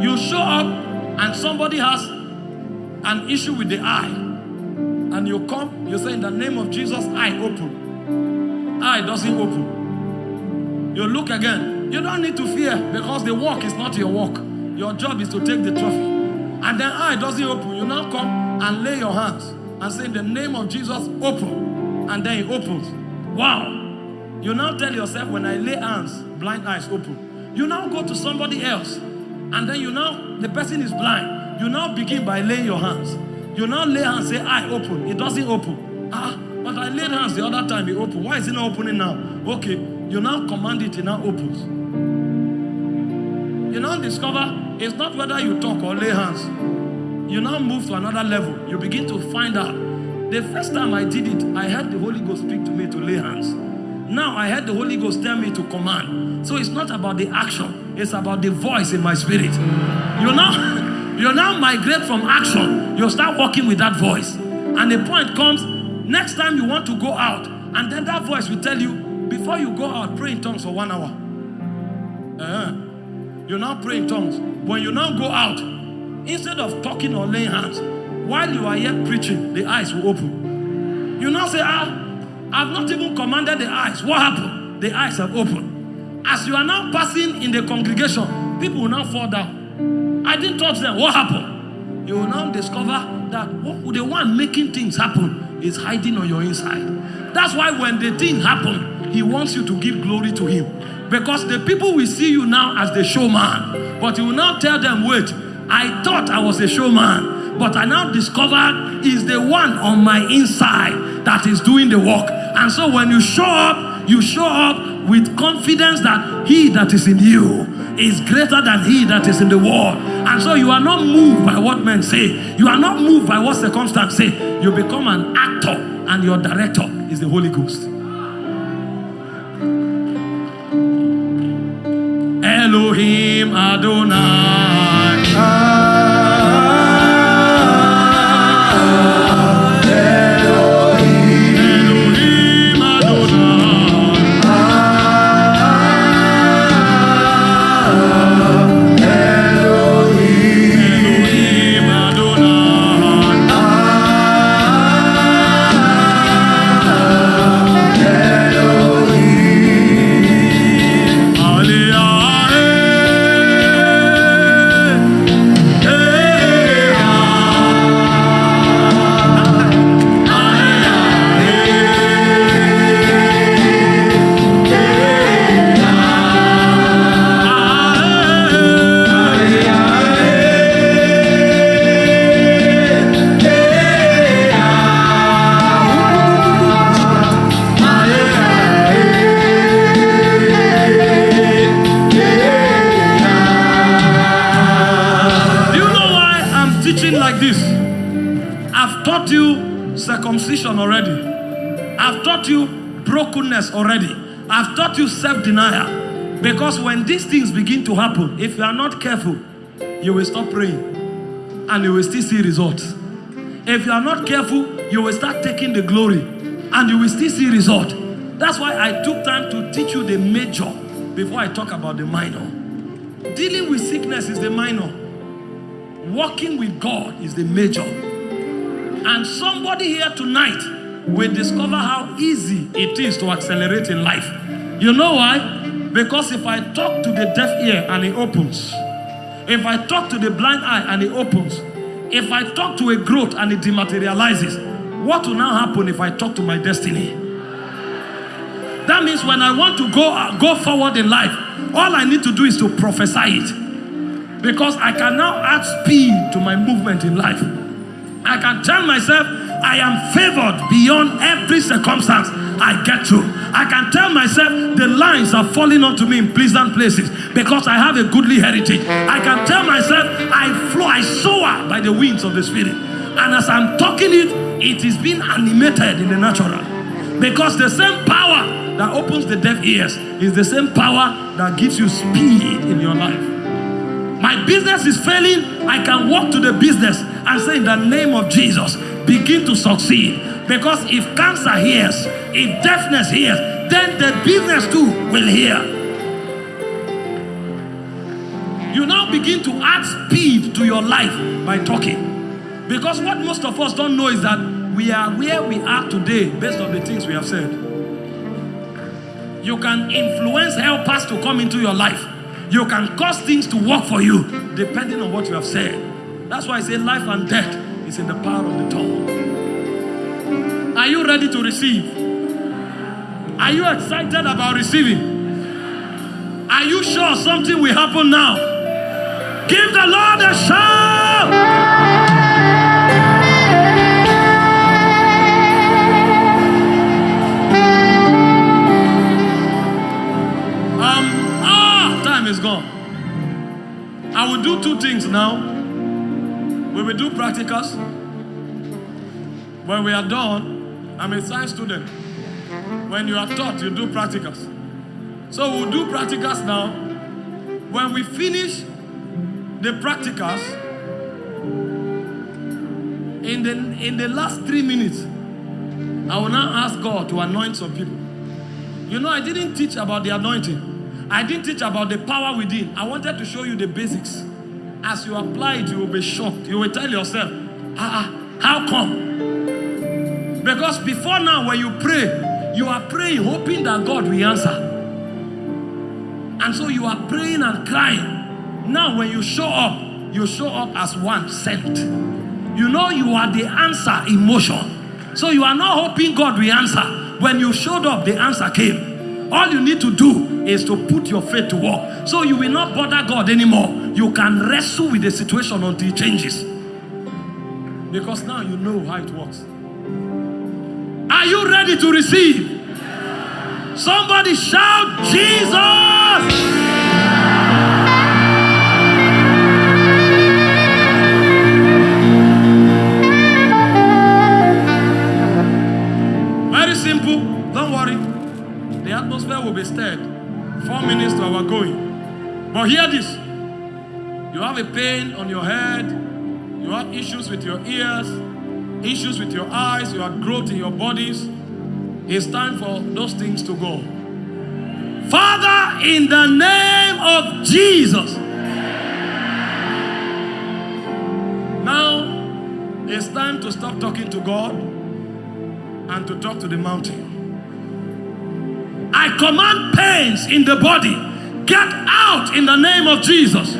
You show up and somebody has an issue with the eye, and you come, you say, In the name of Jesus, eye open. Eye doesn't open. You look again. You don't need to fear because the work is not your work. Your job is to take the trophy. And then eye doesn't open. You now come and lay your hands and say, In the name of Jesus, open. And then it opens. Wow. You now tell yourself, When I lay hands, blind eyes open. You now go to somebody else. And then you now, the person is blind. You now begin by laying your hands. You now lay hands, say, eye open. It doesn't open. Ah, but I laid hands the other time, it opened. Why is it not opening now? Okay, you now command it, it now opens. You now discover it's not whether you talk or lay hands. You now move to another level. You begin to find out. The first time I did it, I had the Holy Ghost speak to me to lay hands. Now I had the Holy Ghost tell me to command. So it's not about the action, it's about the voice in my spirit. You now, you now migrate from action. You start working with that voice. And the point comes, next time you want to go out, and then that voice will tell you, before you go out, pray in tongues for one hour. Uh-huh. You now pray in tongues. When you now go out, instead of talking or laying hands, while you are yet preaching, the eyes will open. You now say, Ah, I've not even commanded the eyes. What happened? The eyes have opened. As you are now passing in the congregation, people will now fall down. I didn't touch them. What happened? You will now discover that what, the one making things happen is hiding on your inside. That's why when the thing happened, he wants you to give glory to him. Because the people will see you now as the showman. But you will now tell them, wait, I thought I was a showman. But I now discovered is the one on my inside that is doing the work. And so when you show up, you show up with confidence that he that is in you is greater than he that is in the world. And so you are not moved by what men say. You are not moved by what circumstance say. You become an actor and your director is the Holy Ghost. Elohim Adonai. Self-denial. Because when these things begin to happen, if you are not careful, you will stop praying and you will still see results. If you are not careful, you will start taking the glory and you will still see result. That's why I took time to teach you the major before I talk about the minor. Dealing with sickness is the minor. Walking with God is the major. And somebody here tonight will discover how easy it is to accelerate in life. You know why? Because if I talk to the deaf ear and it opens, if I talk to the blind eye and it opens, if I talk to a growth and it dematerializes, what will now happen if I talk to my destiny? That means when I want to go, go forward in life, all I need to do is to prophesy it. Because I can now add speed to my movement in life. I can tell myself I am favored beyond every circumstance I get to. I can tell myself the lines are falling onto me in pleasant places because I have a goodly heritage. I can tell myself I flow, I soar by the winds of the Spirit. And as I'm talking it, it is being animated in the natural. Because the same power that opens the deaf ears is the same power that gives you speed in your life. My business is failing. I can walk to the business and say, in the name of Jesus, begin to succeed. Because if cancer hears, if deafness hears, then the business too will hear. You now begin to add speed to your life by talking. Because what most of us don't know is that we are where we are today based on the things we have said. You can influence helpers to come into your life. You can cause things to work for you depending on what you have said. That's why I say life and death is in the power of the tongue. Are you ready to receive? Are you excited about receiving? Are you sure something will happen now? Give the Lord a shout! Um, ah, time is gone. I will do two things now. We do practicals. When we are done, I'm a science student. When you are taught, you do practicals. So we'll do practicals now. When we finish the practicals, in the, in the last three minutes, I will now ask God to anoint some people. You know, I didn't teach about the anointing. I didn't teach about the power within. I wanted to show you the basics. As you apply it, you will be shocked. You will tell yourself, ah, ah, how come? Because before now, when you pray, you are praying, hoping that God will answer. And so you are praying and crying. Now, when you show up, you show up as one sent. You know you are the answer in motion. So you are not hoping God will answer. When you showed up, the answer came. All you need to do is to put your faith to work. So you will not bother God anymore. You can wrestle with the situation until it changes. Because now you know how it works. Are you ready to receive? Somebody shout, Jesus! Very simple. Don't worry. The atmosphere will be stirred. Four minutes to our going. But hear this. You have a pain on your head. You have issues with your ears. Issues with your eyes. You have growth in your bodies. It's time for those things to go. Father, in the name of Jesus. Now, it's time to stop talking to God and to talk to the mountain. I command pains in the body, get out in the name of Jesus.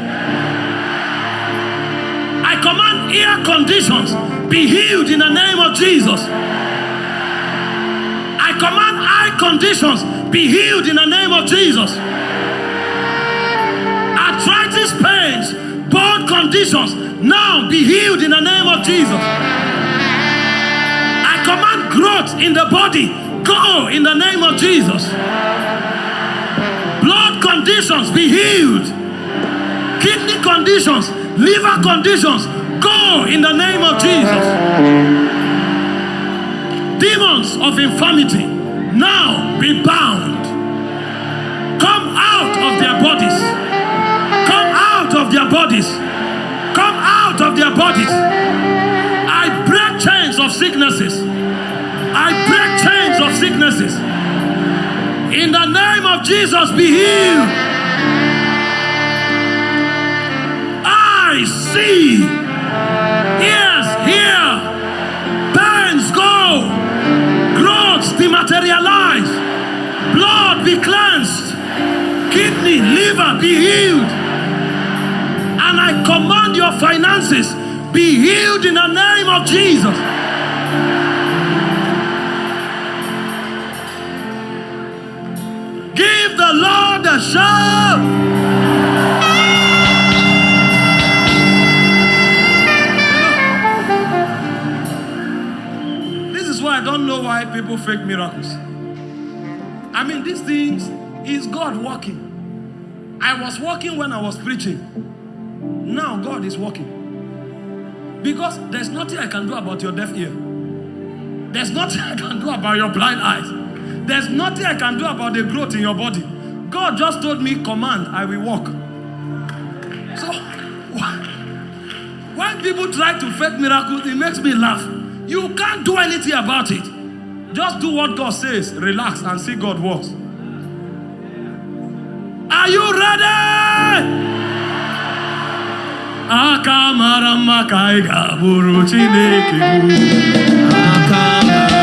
I command ear conditions, be healed in the name of Jesus. I command eye conditions, be healed in the name of Jesus. Arthritis pains, bone conditions, now be healed in the name of Jesus. I command growth in the body, go in the name of Jesus. Conditions be healed. Kidney conditions, liver conditions, Go in the name of Jesus. Demons of infirmity, now be bound. Come out of their bodies. Come out of their bodies. Come out of their bodies. I break chains of sicknesses. I break chains of sicknesses. In the name of Jesus, be healed. I see. Ears hear. Pains go. Growths dematerialize. Blood be cleansed. Kidney, liver be healed. And I command your finances be healed in the name of Jesus. Is why I don't know why people fake miracles. I mean, these things is God working. I was working when I was preaching. Now God is working. Because there's nothing I can do about your deaf ear. There's nothing I can do about your blind eyes. There's nothing I can do about the growth in your body. God just told me, command, I will walk. So, when people try to fake miracles, it makes me laugh. You can't do anything about it. Just do what God says, relax, and see God works. Are you ready?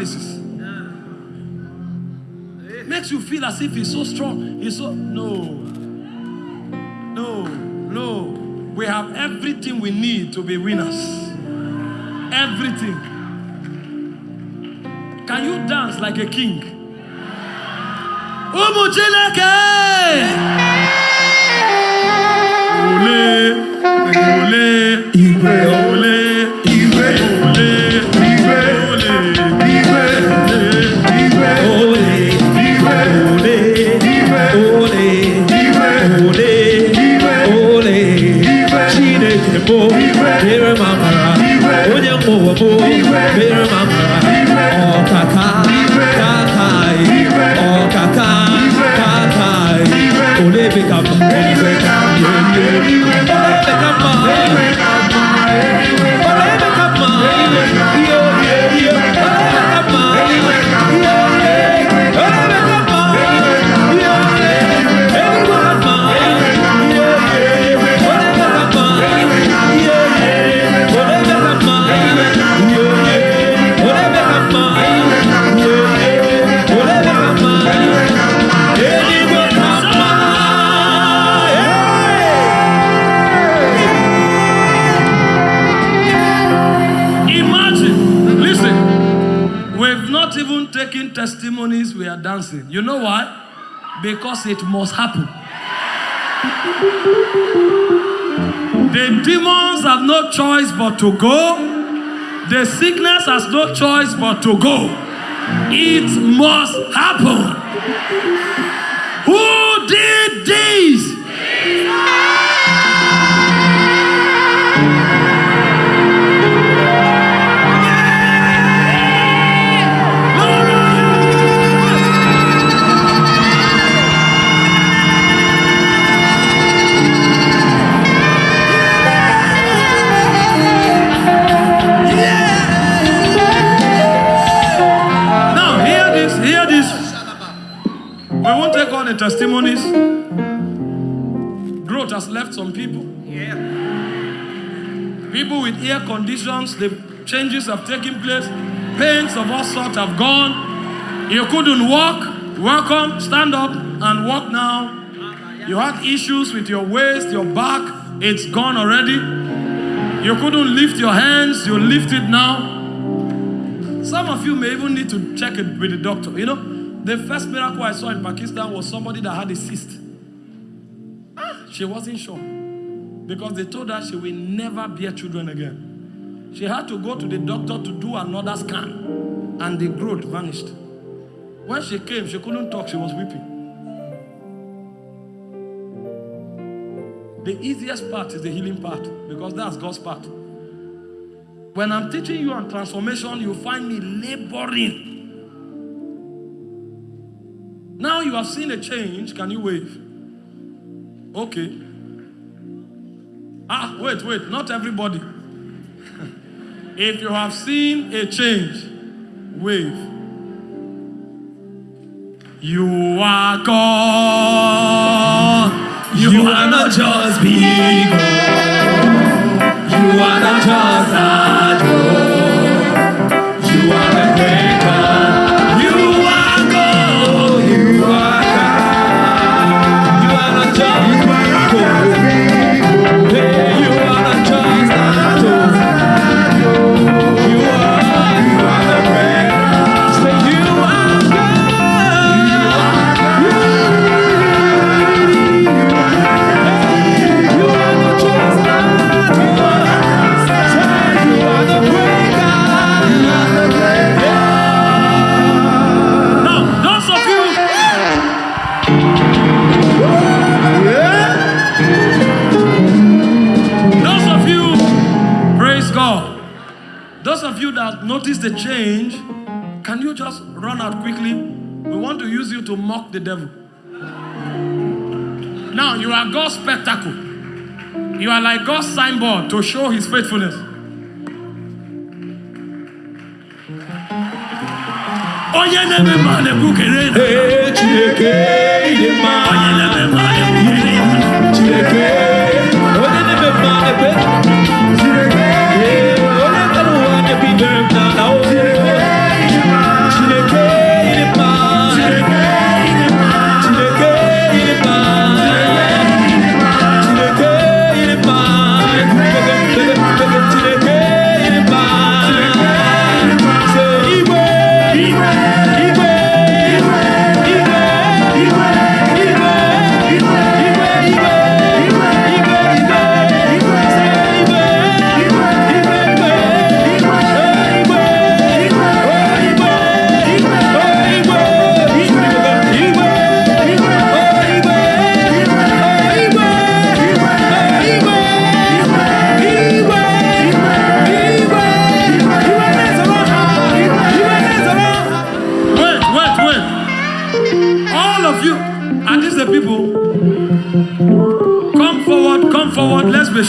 paralysis. Makes you feel as if he's so strong. He's so no. No, no. We have everything we need to be winners. Everything. Can you dance like a king? Ụmụ Chineke! Ole, ole, ole, dancing. You know why? Because it must happen. The demons have no choice but to go. The sickness has no choice but to go. It must happen. Testimonies. Growth has left some people. Yeah. People with ear conditions, the changes have taken place. Pains of all sorts have gone. You couldn't walk. Welcome, stand up and walk now. You had issues with your waist, your back. It's gone already. You couldn't lift your hands. You lift it now. Some of you may even need to check it with the doctor. You know, the first miracle I saw in Pakistan was somebody that had a cyst. Ah, she wasn't sure because they told her she will never bear children again. She had to go to the doctor to do another scan, and the growth vanished. When she came, she couldn't talk, she was weeping. The easiest part is the healing part because that's God's part. When I'm teaching you on transformation, you find me laboring. You have seen a change. Can you wave? Okay. Ah, wait, wait. Not everybody. if you have seen a change, wave. You are God. You are not just big. You are not just a the change, can you just run out quickly? We want to use you to mock the devil. Now, you are God's spectacle. You are like God's signboard to show his faithfulness. Onye na-eme mma na-ekwukere na- Hey, Chineke, ịdị mma. Onye na-eme mma na-ekwukere na- Chineke,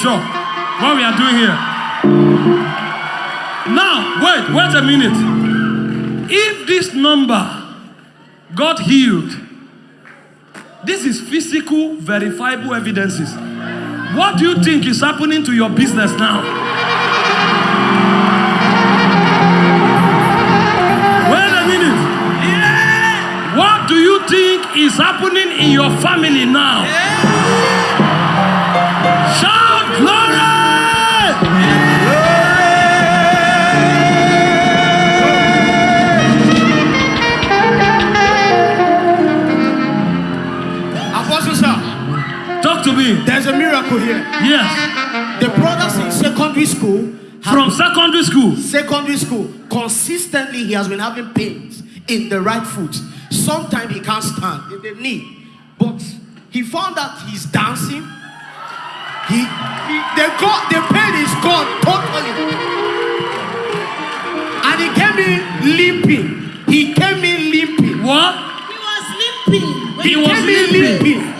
sure what we are doing here. Now, wait, wait a minute. If this number got healed, this is physical, verifiable evidences. What do you think is happening to your business now? Wait a minute. What do you think is happening in your family now? Shout Talk to me. there's a miracle here. Yes. The brothers in secondary school have From secondary school. secondary school consistently he has been having pains in the right foot sometimes he can't stand in the knee but he found out he's dancing he, he the, go- the pain is gone totally and he came in limping he came in limping What? He was limping. When He was came in limping. limping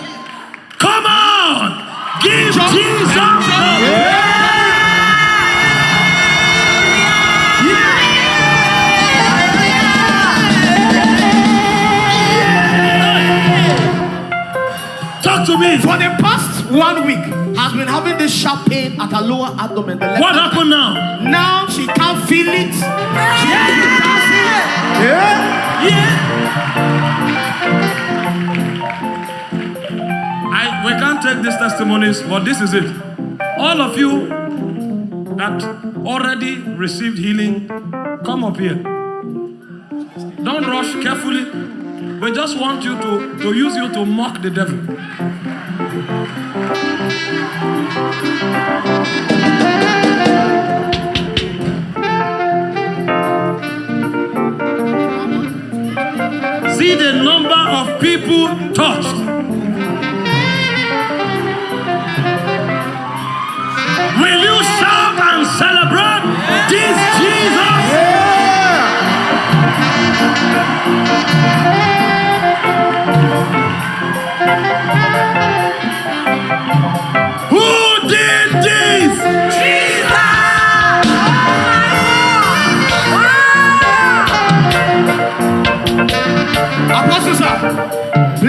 Come on! Give. Jesus Jump. Talk to me. for the past one week has been having this sharp pain at her lower abdomen the left What happened now? now she can't feel it she has been dancing I we can't take these testimonies, but this is it. All of you that already received healing, come up here. Don't rush carefully. We just want you to, to use you to mock the devil. See the number of people touched.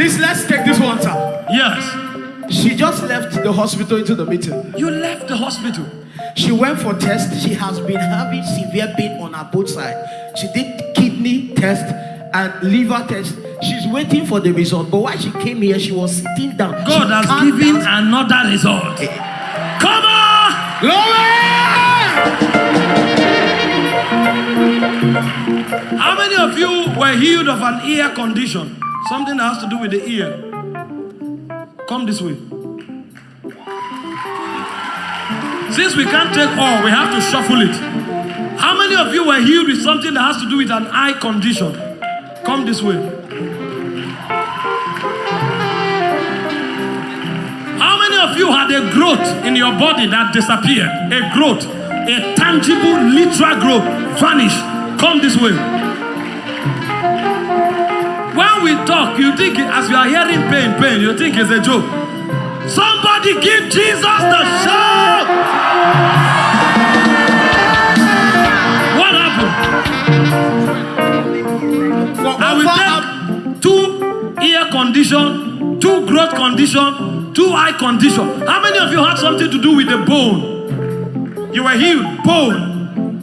Please let's take this one sir. Yes. She just left the hospital into the meeting. You left the hospital. She went for test. She has been having severe pain on her both side. She did kidney test and liver test. She's waiting for the result. But while she came here, she was sitting down. God She has given dance. another result. Eh. Come on! Glory! How many of you were healed of an ear condition? Something that has to do with the ear. Come this way. Since we can't take all, we have to shuffle it. How many of you were healed with something that has to do with an eye condition? Come this way. How many of you had a growth in your body that disappeared? A growth, a tangible, literal growth vanished. Come this way. When we talk, you think as you are hearing pain, pain, you think it's a joke. Somebody give Jesus the shout. Condition, two growth condition, two eye condition. How many of you had something to do with the bone? You were healed. Bone.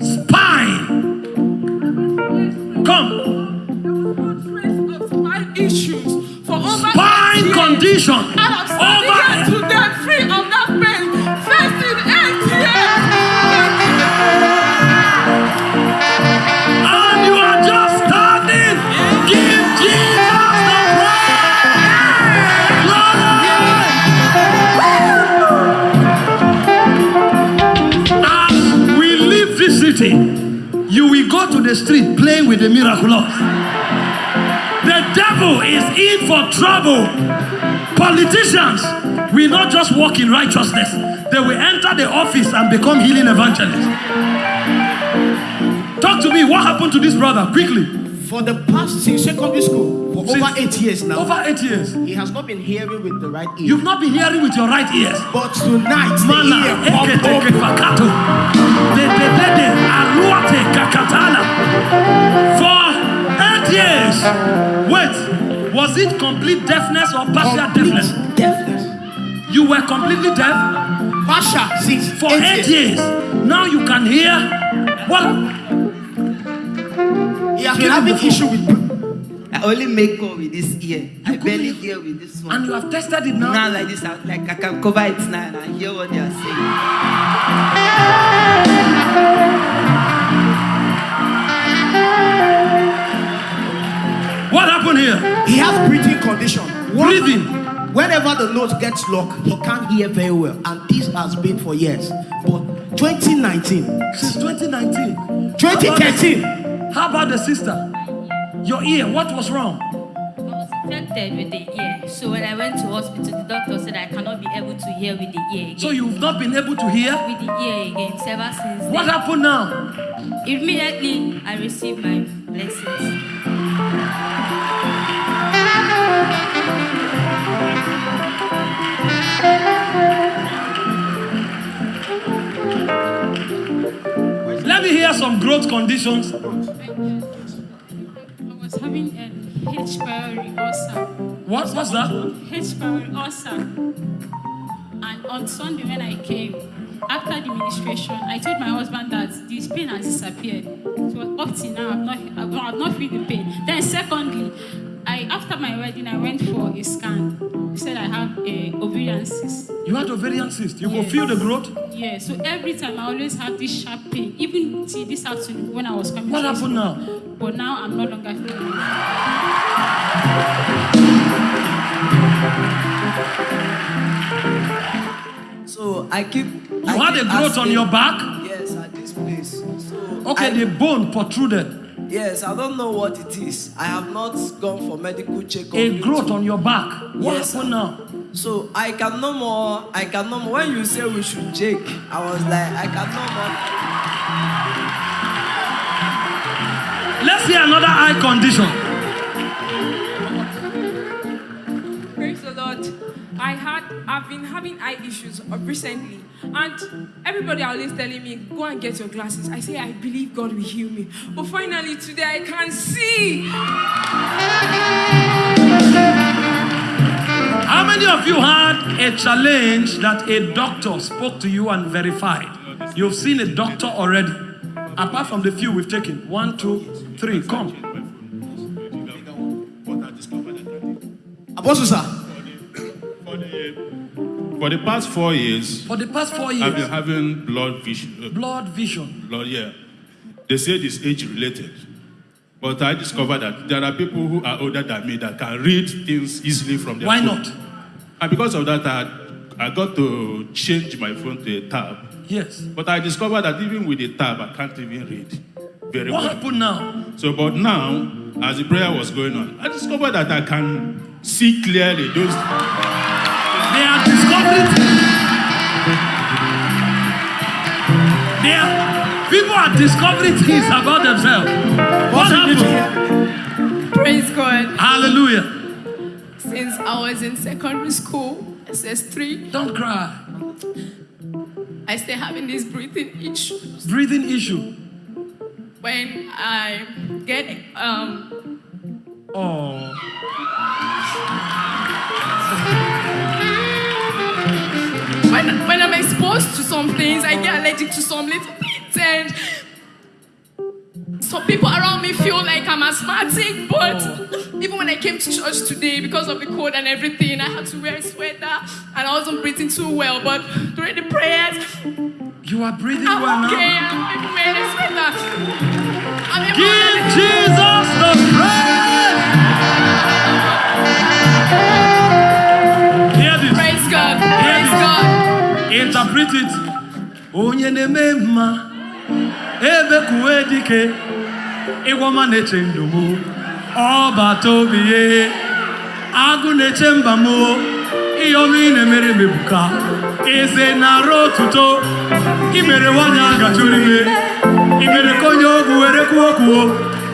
Spine. Come. issues for over Spine condition. The street playing with the miraculous. The devil is in for trouble. Politicians will not just walk in righteousness, they will enter the office and become healing evangelists. Talk to me. What happened to this brother? Quickly. For the past since secondary school, for Since- over eight years now, Over eight years. he has not been hearing with the right ear. You've not been hearing with your right ears. but tonight, the ear popped open. For eight years. Wait, was it complete deafness or partial deafness? Complete deafness. You were completely deaf Partial, since for eight years. Now you can hear. What? He has been having issue with I only make call with this ear. I barely hear with this one. And you have tested it now. Now like this, I, like I can cover it now and I hear what they are saying. What happened here? he has breathing condition. One, Breathing. whenever the note gets locked, he can't hear very well. And this has been for years. But 2019, Since 2019. 2013, How about the sister? Your ear, what was wrong? I was infected with the ear. So when I went to hospital, the doctor said I cannot be able to hear with the ear again. So you've not been able to hear? with the ear again ever since What then. happened now? Immediately I received my blessings. Me hear some growth conditions. I was having a H. pylori ulcer. What was that? H. pylori ulcer. And on Sunday when I came, after the ministration, I told my husband that this pain has disappeared. So up till now, I'm not, I've not, I've not feel the pain. Then secondly, I after my wedding, I went for a scan. They said I have a ovarian cyst. You had ovarian cyst. You Yes. could feel the growth. Yeah, so every time I always have this sharp pain, even till this afternoon when I was coming. What happened now? But now I'm no longer feeling it. So I keep. You had a growth on your back? Yes, at this place. So Okay, I- the bone protruded. Yes, I don't know what it is. I have not gone for medical checkup. A growth on your back. What Yes, happened now? So I can no more. I can no more. When you say we should jake, I was like, I can no more. Let's see another eye condition. I had I've been having eye issues recently, and everybody are always telling me, go and get your glasses. I say I believe God will heal me. But finally today I can see. How many of you had a challenge that a doctor spoke to you and verified? You've seen a doctor already. Apart from the few we've taken. One, two, three. Come. Apostle sir, For the, for the past four years, For the past four years, I've been having blood vision. uh, blood vision. blood, yeah. They said it's age related. But I discovered that there are people who are older than me that can read things easily from their Why phone. not? And because of that, I, I got to change my phone to a tab. Yes. But I discovered that even with the tab, I can't even read very What well. happened now? So, but now, as the prayer was going on, I discovered that I can see clearly those. They are discovering. They are, people are discovering things about themselves. What happened? Praise God. Hallelujah. Since I was in secondary school, SS3, Don't cry. I still having this breathing issues. Breathing issue. When I get um Oh. When when I'm exposed to some things, I get allergic to some little things, and some people around me feel like I'm asthmatic. But even when I came to church today, because of the cold and everything, I had to wear a sweater, and I wasn't breathing too well. But during the prayers, You are breathing I'm well okay. now. I'm even wearing a sweater. I'm even Give Jesus the praise. Interpret it. Onye na-eme mma ebekuwe dike ịgwọma na-eche ndụ m. Ọbata obi ye agụ na-eche mba m. Ọma ị na-emere m eze na-arụ otuto imere nwanyị a gachuru ime. Imere ka onye ogwu were kwuo kwuo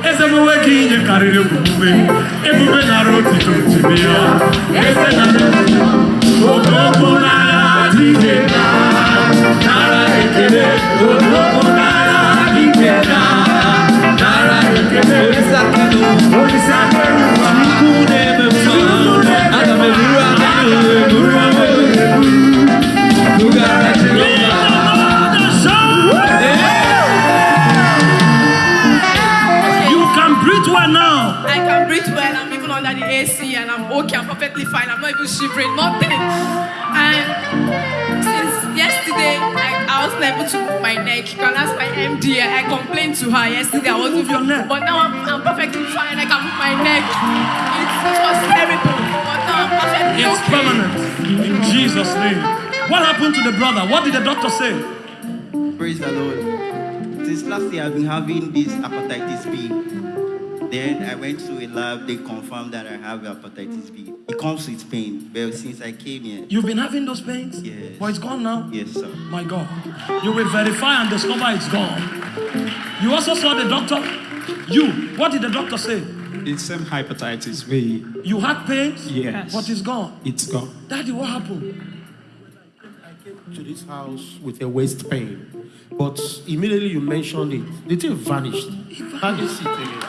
eze m onwe gị inye karịrị omume ebube na-arụ otuto tibe ya. Eze na-arụ otuto well now. I can breathe well. I'm even under the AC and I'm okay. I'm perfectly fine. I'm not even shivering, nothing. And since yesterday, I, I wasn't able to move my neck. You can ask my MD. Eh? I complained to her yesterday. I wasn't Move your neck. But now I'm, I'm perfectly fine. I can move my neck. It's, it was terrible. But now I'm perfectly It's okay. permanent in Jesus' name. What happened to the brother? What did the doctor say? Praise the Lord. Since last year, I've been having this hepatitis B. Then I went to a lab, they confirmed that I have hepatitis B. It comes with pain, but since I came here, You've been having those pains? Yes. But it's gone now? yes, sir. My God. You will verify and discover it's gone. You also saw the doctor? You. What did the doctor say? It's same hepatitis B. You had pains? Yes. But it's gone. It's gone. Daddy, what happened? I came to this house with a waist pain. But immediately you mentioned it, the thing vanished. Have you sit again?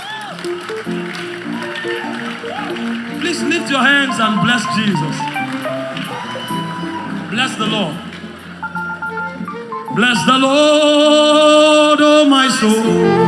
Please lift your hands and bless Jesus. Bless the Lord. Bless the Lord, oh my soul.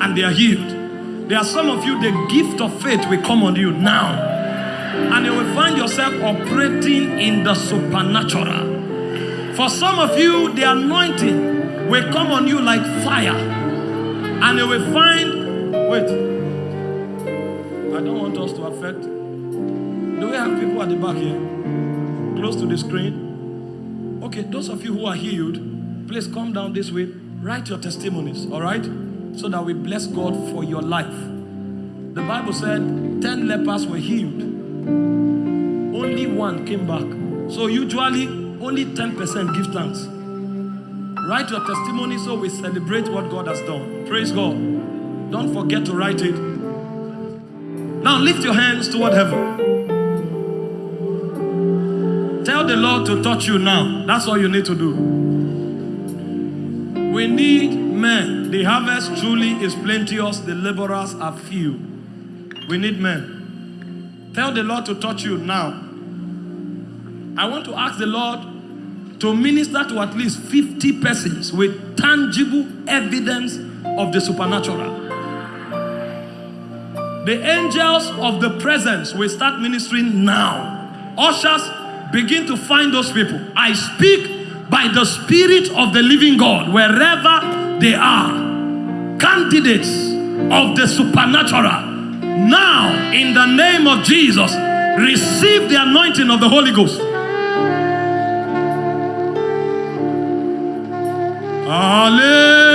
And they are healed. There are some of you, the gift of faith will come on you now. And you will find yourself operating in the supernatural. For some of you, the anointing will come on you like fire. And you will find, wait, I don't want us to affect. Do we have people at the back here? Close to the screen? Okay, those of you who are healed, please come down this way. Write your testimonies, all right? So that we bless God for your life. The Bible said 10 lepers were healed, only one came back. So, usually, only 10% give thanks. Write your testimony so we celebrate what God has done. Praise God. Don't forget to write it. Now lift your hands toward heaven. Tell the Lord to touch you now. That's all you need to do. We need men. The harvest truly is plenteous, the laborers are few. We need men. Tell the Lord to touch you now. I want to ask the Lord to minister to at least 50 persons with tangible evidence of the supernatural. The angels of the presence will start ministering now. Ushers, begin to find those people. I speak by the Spirit of the living God wherever they are. Candidates of the supernatural. Now, in the name of Jesus, receive the anointing of the Holy Ghost. Hallelujah.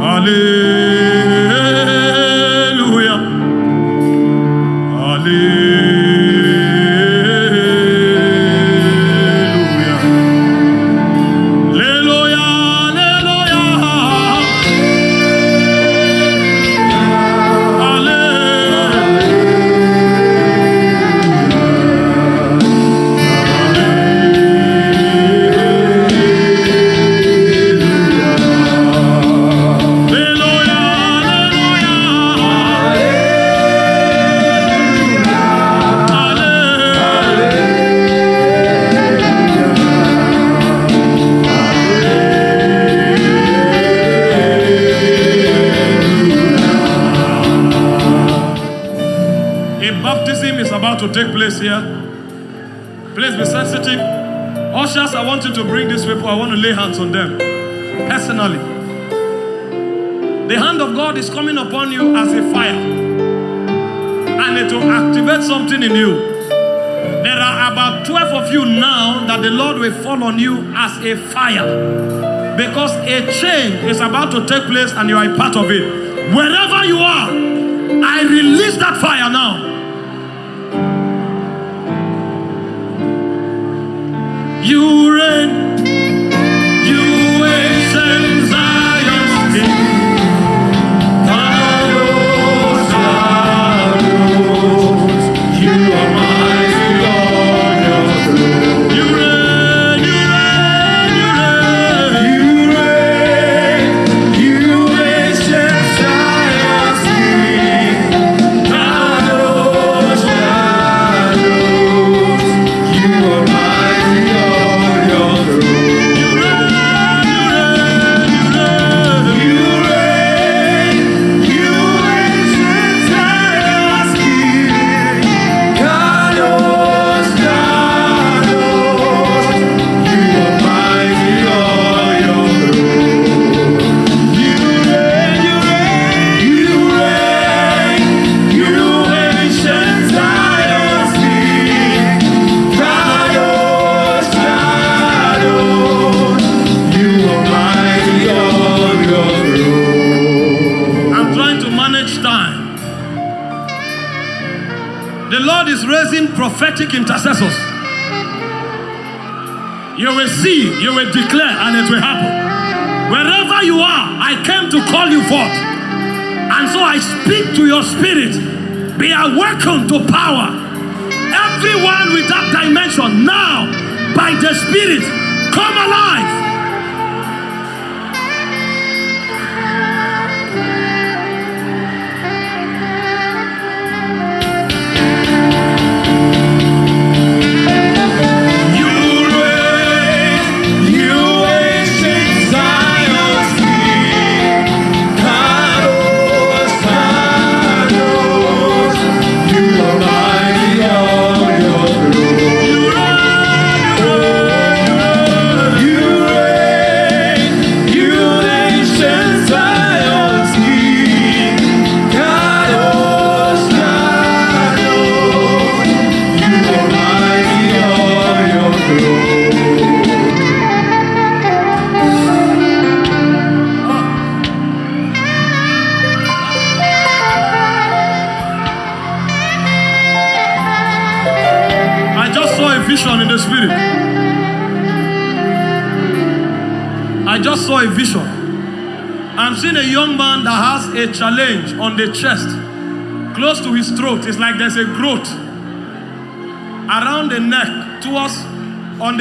Hallelujah. Lay hands on them. personally. The hand of God is coming upon you as a fire, and it will activate something in you. There are about 12 of you now that the Lord will fall on you as a fire because a change is about to take place and you are a part of it. Wherever you are, I release that fire now.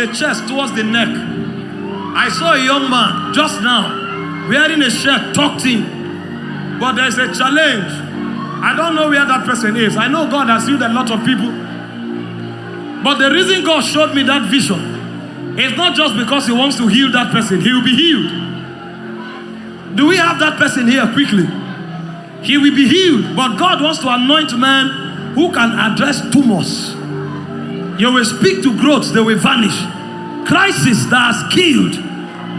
The chest, towards the neck. I saw a young man just now wearing a shirt in, but there's a challenge. I don't know where that person is. I know God has healed a lot of people. But the reason God showed me that vision is not just because He wants to heal that person, He will be healed. Do we have that person here quickly? He will be healed, but God wants to anoint men who can address tumors. You will speak to growths, they will vanish. Crisis that has killed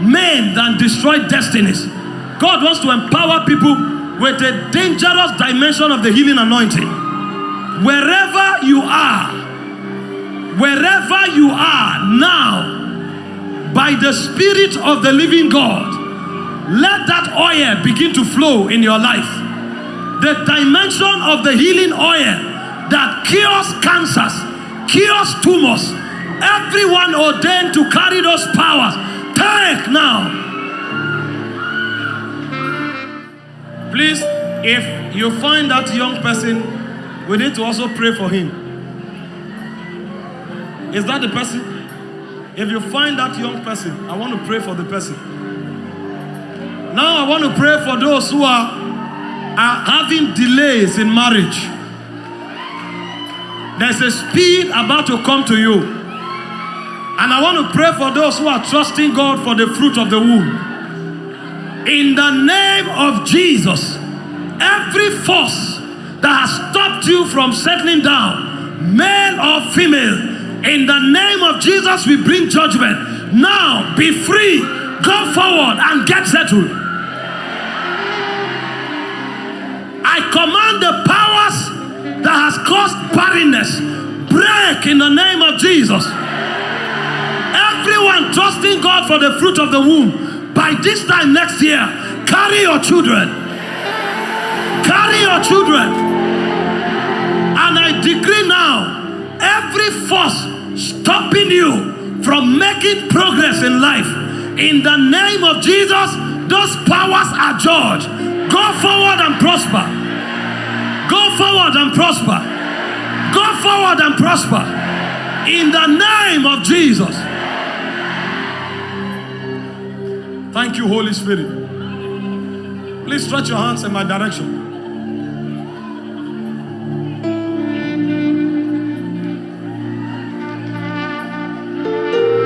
men and destroyed destinies. God wants to empower people with a dangerous dimension of the healing anointing. Wherever you are, wherever you are now, by the Spirit of the living God, let that oil begin to flow in your life. The dimension of the healing oil that cures cancers, cures tumors, everyone ordained to carry those powers, take now. Please, if you find that young person, we need to also pray for him. Is that the person? If you find that young person, I want to pray for the person. Now I want to pray for those who are, are having delays in marriage. There's a speed about to come to you. And I want to pray for those who are trusting God for the fruit of the womb. In the name of Jesus, every force that has stopped you from settling down, male or female, in the name of Jesus, we bring judgment. Now, be free. Go forward and get settled. I command the powers that has caused barrenness break in the name of Jesus. Everyone trusting God for the fruit of the womb, by this time next year, carry your children. Carry your children. And I decree now every force stopping you from making progress in life, in the name of Jesus, those powers are judged. Go forward and prosper. Go forward and prosper. Go forward and prosper. In the name of Jesus. Thank you, Holy Spirit. Please stretch your hands in my direction.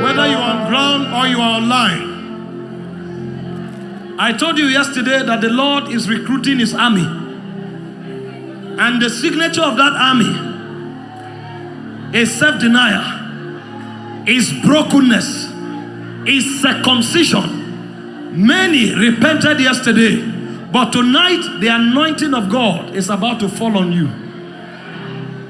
Whether you are on ground or you are online, I told you yesterday that the Lord is recruiting his army. And the signature of that army is self denial, is brokenness, is circumcision. Many repented yesterday, but tonight the anointing of God is about to fall on you.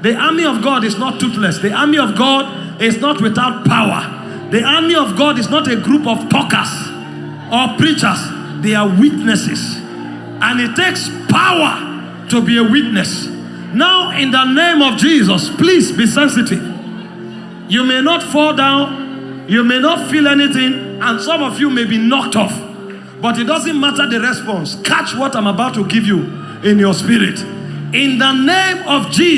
The army of God is not toothless, the army of God is not without power. The army of God is not a group of talkers or preachers, they are witnesses. And it takes power to be a witness. Now, in the name of Jesus, please be sensitive. You may not fall down, you may not feel anything, and some of you may be knocked off. But it doesn't matter the response. Catch what I'm about to give you in your spirit. In the name of Jesus.